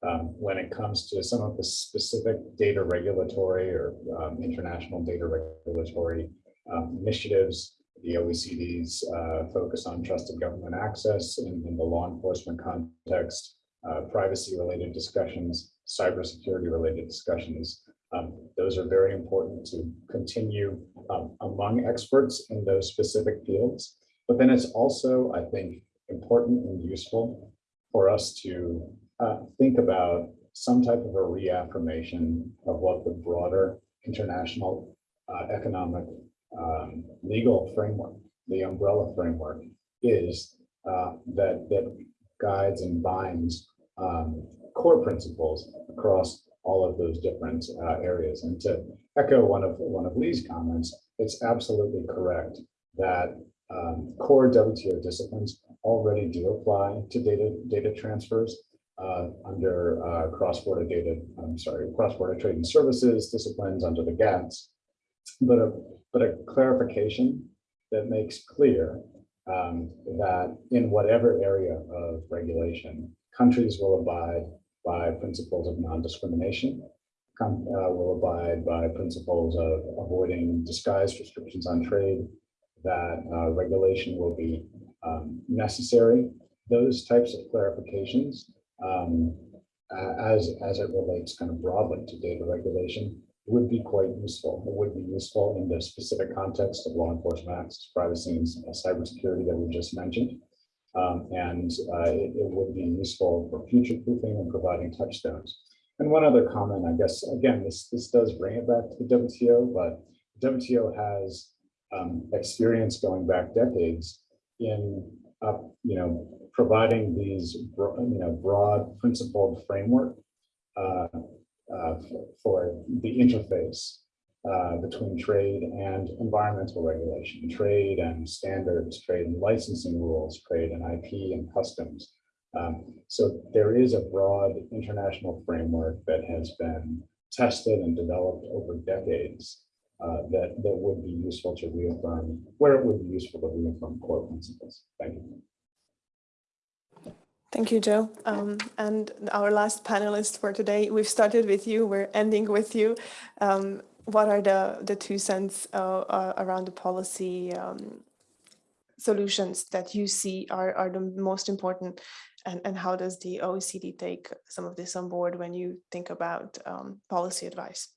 Um, when it comes to some of the specific data regulatory or um, international data regulatory um, initiatives, the OECD's uh, focus on trusted government access in, in the law enforcement context, uh, privacy related discussions, cybersecurity related discussions. Um, those are very important to continue um, among experts in those specific fields. But then it's also, I think, important and useful for us to uh, think about some type of a reaffirmation of what the broader international uh, economic um, legal framework, the umbrella framework is uh, that, that guides and binds um, core principles across all of those different uh, areas. And to echo one of one of Lee's comments, it's absolutely correct that um, core WTO disciplines already do apply to data data transfers uh, under uh, cross-border data, I'm sorry, cross-border trade and services disciplines under the GATS. But a but a clarification that makes clear um, that in whatever area of regulation, countries will abide by principles of non-discrimination, uh, will abide by principles of avoiding disguised restrictions on trade, that uh, regulation will be um, necessary. Those types of clarifications um, as, as it relates kind of broadly to data regulation would be quite useful. It would be useful in the specific context of law enforcement access, privacy, and cybersecurity that we just mentioned. Um, and uh, it, it, would be useful for future proofing and providing touchstones. And one other comment, I guess, again, this, this does bring it back to the WTO, but WTO has um, experience going back decades in, uh, you know, providing these, you know, broad principled framework uh, uh, for the interface uh, between trade and environmental regulation, trade and standards, trade and licensing rules, trade and IP and customs. Um, so there is a broad international framework that has been tested and developed over decades uh, that, that would be useful to reaffirm, where it would be useful to reaffirm core principles. Thank you. Thank you, Joe. Um, and our last panelist for today, we've started with you, we're ending with you. Um, what are the, the two cents uh, uh, around the policy um, solutions that you see are, are the most important and, and how does the OECD take some of this on board when you think about um, policy advice?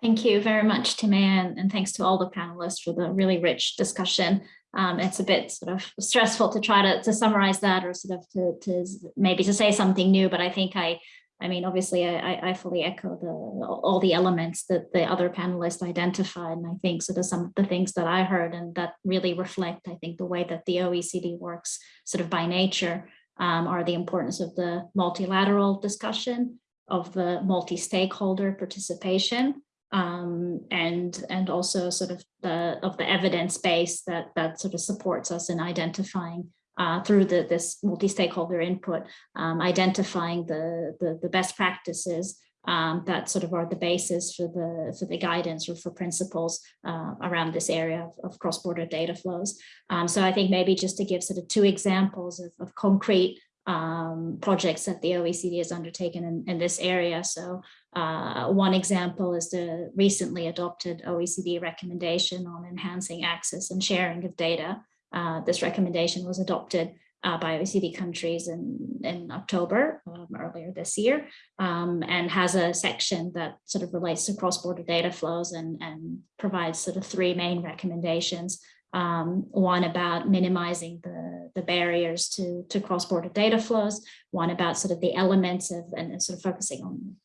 Thank you very much, Timea, and, and thanks to all the panelists for the really rich discussion um, it's a bit sort of stressful to try to, to summarize that or sort of to, to maybe to say something new, but I think I, I mean, obviously I, I fully echo the all the elements that the other panelists identified. And I think sort of some of the things that I heard and that really reflect, I think, the way that the OECD works sort of by nature um, are the importance of the multilateral discussion, of the multi-stakeholder participation, um, and and also sort of the of the evidence base that that sort of supports us in identifying uh, through the this multi-stakeholder input, um, identifying the, the, the best practices um, that sort of are the basis for the for the guidance or for principles uh, around this area of, of cross-border data flows. Um, so I think maybe just to give sort of two examples of, of concrete um, projects that the OECD has undertaken in, in this area. So uh, one example is the recently adopted OECD recommendation on enhancing access and sharing of data. Uh, this recommendation was adopted uh, by OECD countries in, in October um, earlier this year um, and has a section that sort of relates to cross-border data flows and, and provides sort of three main recommendations. Um, one about minimizing the, the barriers to, to cross-border data flows, one about sort of the elements of and sort of focusing on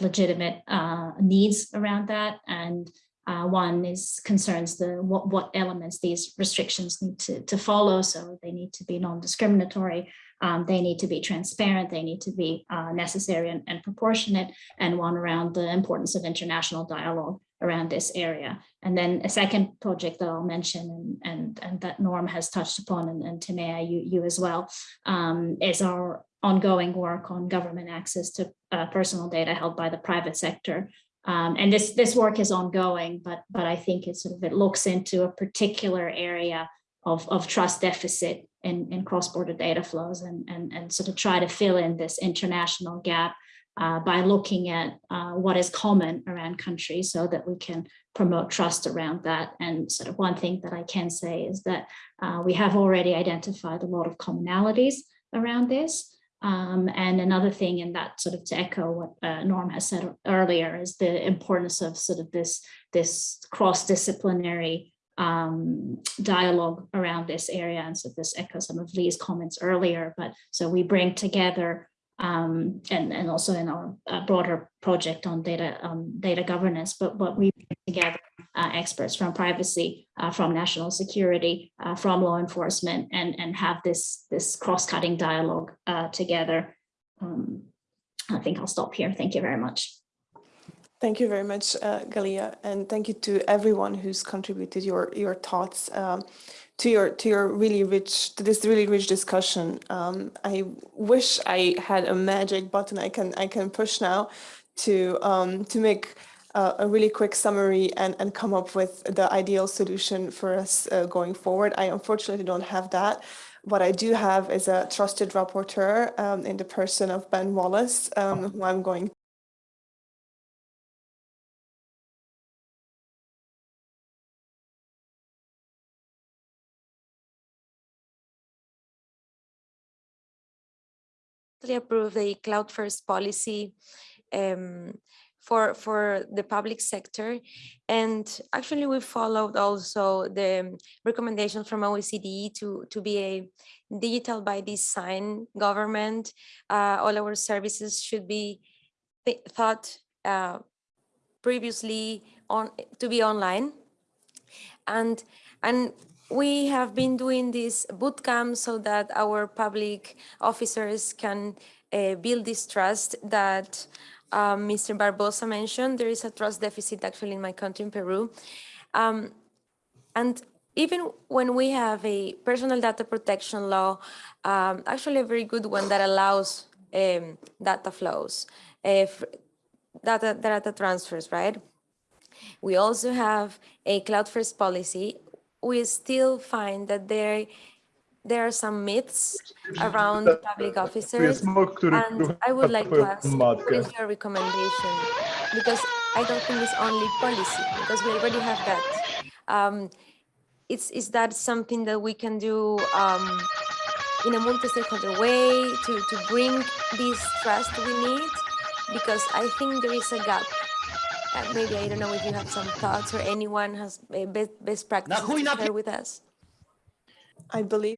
legitimate uh, needs around that. And uh, one is concerns the what, what elements these restrictions need to, to follow. So they need to be non-discriminatory, um, they need to be transparent, they need to be uh, necessary and, and, proportionate, and one around the importance of international dialogue around this area. And then a second project that I'll mention and, and, and that Norm has touched upon and, and Timea, you, you as well, um, is our ongoing work on government access to uh, personal data held by the private sector um, and this this work is ongoing, but but I think it sort of it looks into a particular area of, of trust deficit in, in cross-border data flows and, and, and sort of try to fill in this international gap uh, by looking at uh, what is common around countries so that we can promote trust around that. And sort of one thing that I can say is that uh, we have already identified a lot of commonalities around this. Um, and another thing, and that sort of to echo what uh, Norm has said earlier, is the importance of sort of this, this cross-disciplinary um, dialogue around this area. And so this echoes some of Lee's comments earlier, but so we bring together um, and, and also in our uh, broader project on data um, data governance, but what we bring together uh, experts from privacy, uh, from national security, uh, from law enforcement, and, and have this, this cross-cutting dialogue uh, together. Um, I think I'll stop here. Thank you very much. Thank you very much, uh, Galia, and thank you to everyone who's contributed your your thoughts um, to your to your really rich to this really rich discussion. Um, I wish I had a magic button I can I can push now to um, to make uh, a really quick summary and, and come up with the ideal solution for us uh, going forward. I unfortunately don't have that. What I do have is a trusted rapporteur um, in the person of Ben Wallace, um, who I'm going approve the cloud first policy um, for for the public sector. And actually we followed also the recommendations from OECD to to be a digital by design government. Uh, all our services should be th thought uh, previously on to be online. And and we have been doing this boot camp so that our public officers can uh, build this trust that um, Mr. Barbosa mentioned, there is a trust deficit actually in my country, in Peru. Um, and even when we have a personal data protection law, um, actually a very good one that allows um, data flows, if data, data transfers, right? We also have a cloud first policy. We still find that there there are some myths around public officers. And I would like to ask what is your recommendation? Because I don't think it's only policy because we already have that. Um, it's is that something that we can do um, in a multi-stakeholder way to, to bring this trust we need? Because I think there is a gap uh, maybe I don't know if you have some thoughts or anyone has best, best practices to share with us. I believe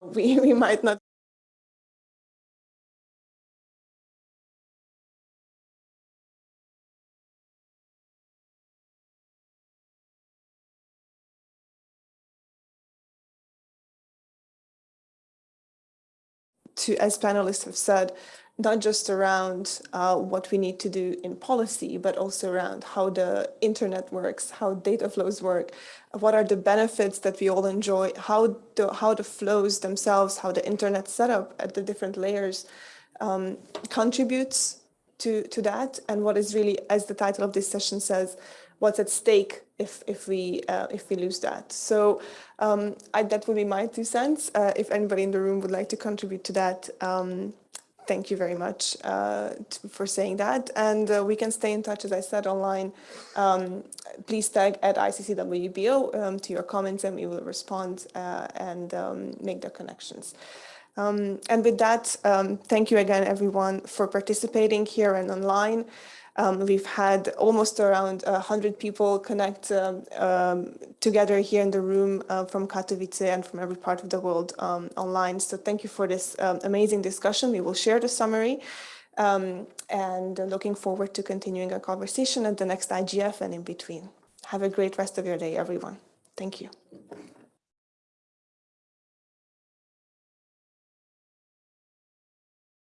we, we might not to, as panelists have said, not just around uh, what we need to do in policy, but also around how the internet works, how data flows work, what are the benefits that we all enjoy, how the, how the flows themselves, how the internet setup at the different layers um, contributes to, to that and what is really, as the title of this session says, what's at stake if if we uh, if we lose that. So um, I, that would be my two cents. Uh, if anybody in the room would like to contribute to that, um, thank you very much uh, for saying that. And uh, we can stay in touch, as I said, online. Um, please tag at ICCWBO um, to your comments and we will respond uh, and um, make the connections. Um, and with that, um, thank you again, everyone, for participating here and online. Um, we've had almost around 100 people connect um, um, together here in the room uh, from Katowice and from every part of the world um, online. So thank you for this um, amazing discussion. We will share the summary um, and looking forward to continuing our conversation at the next IGF and in between. Have a great rest of your day, everyone. Thank you.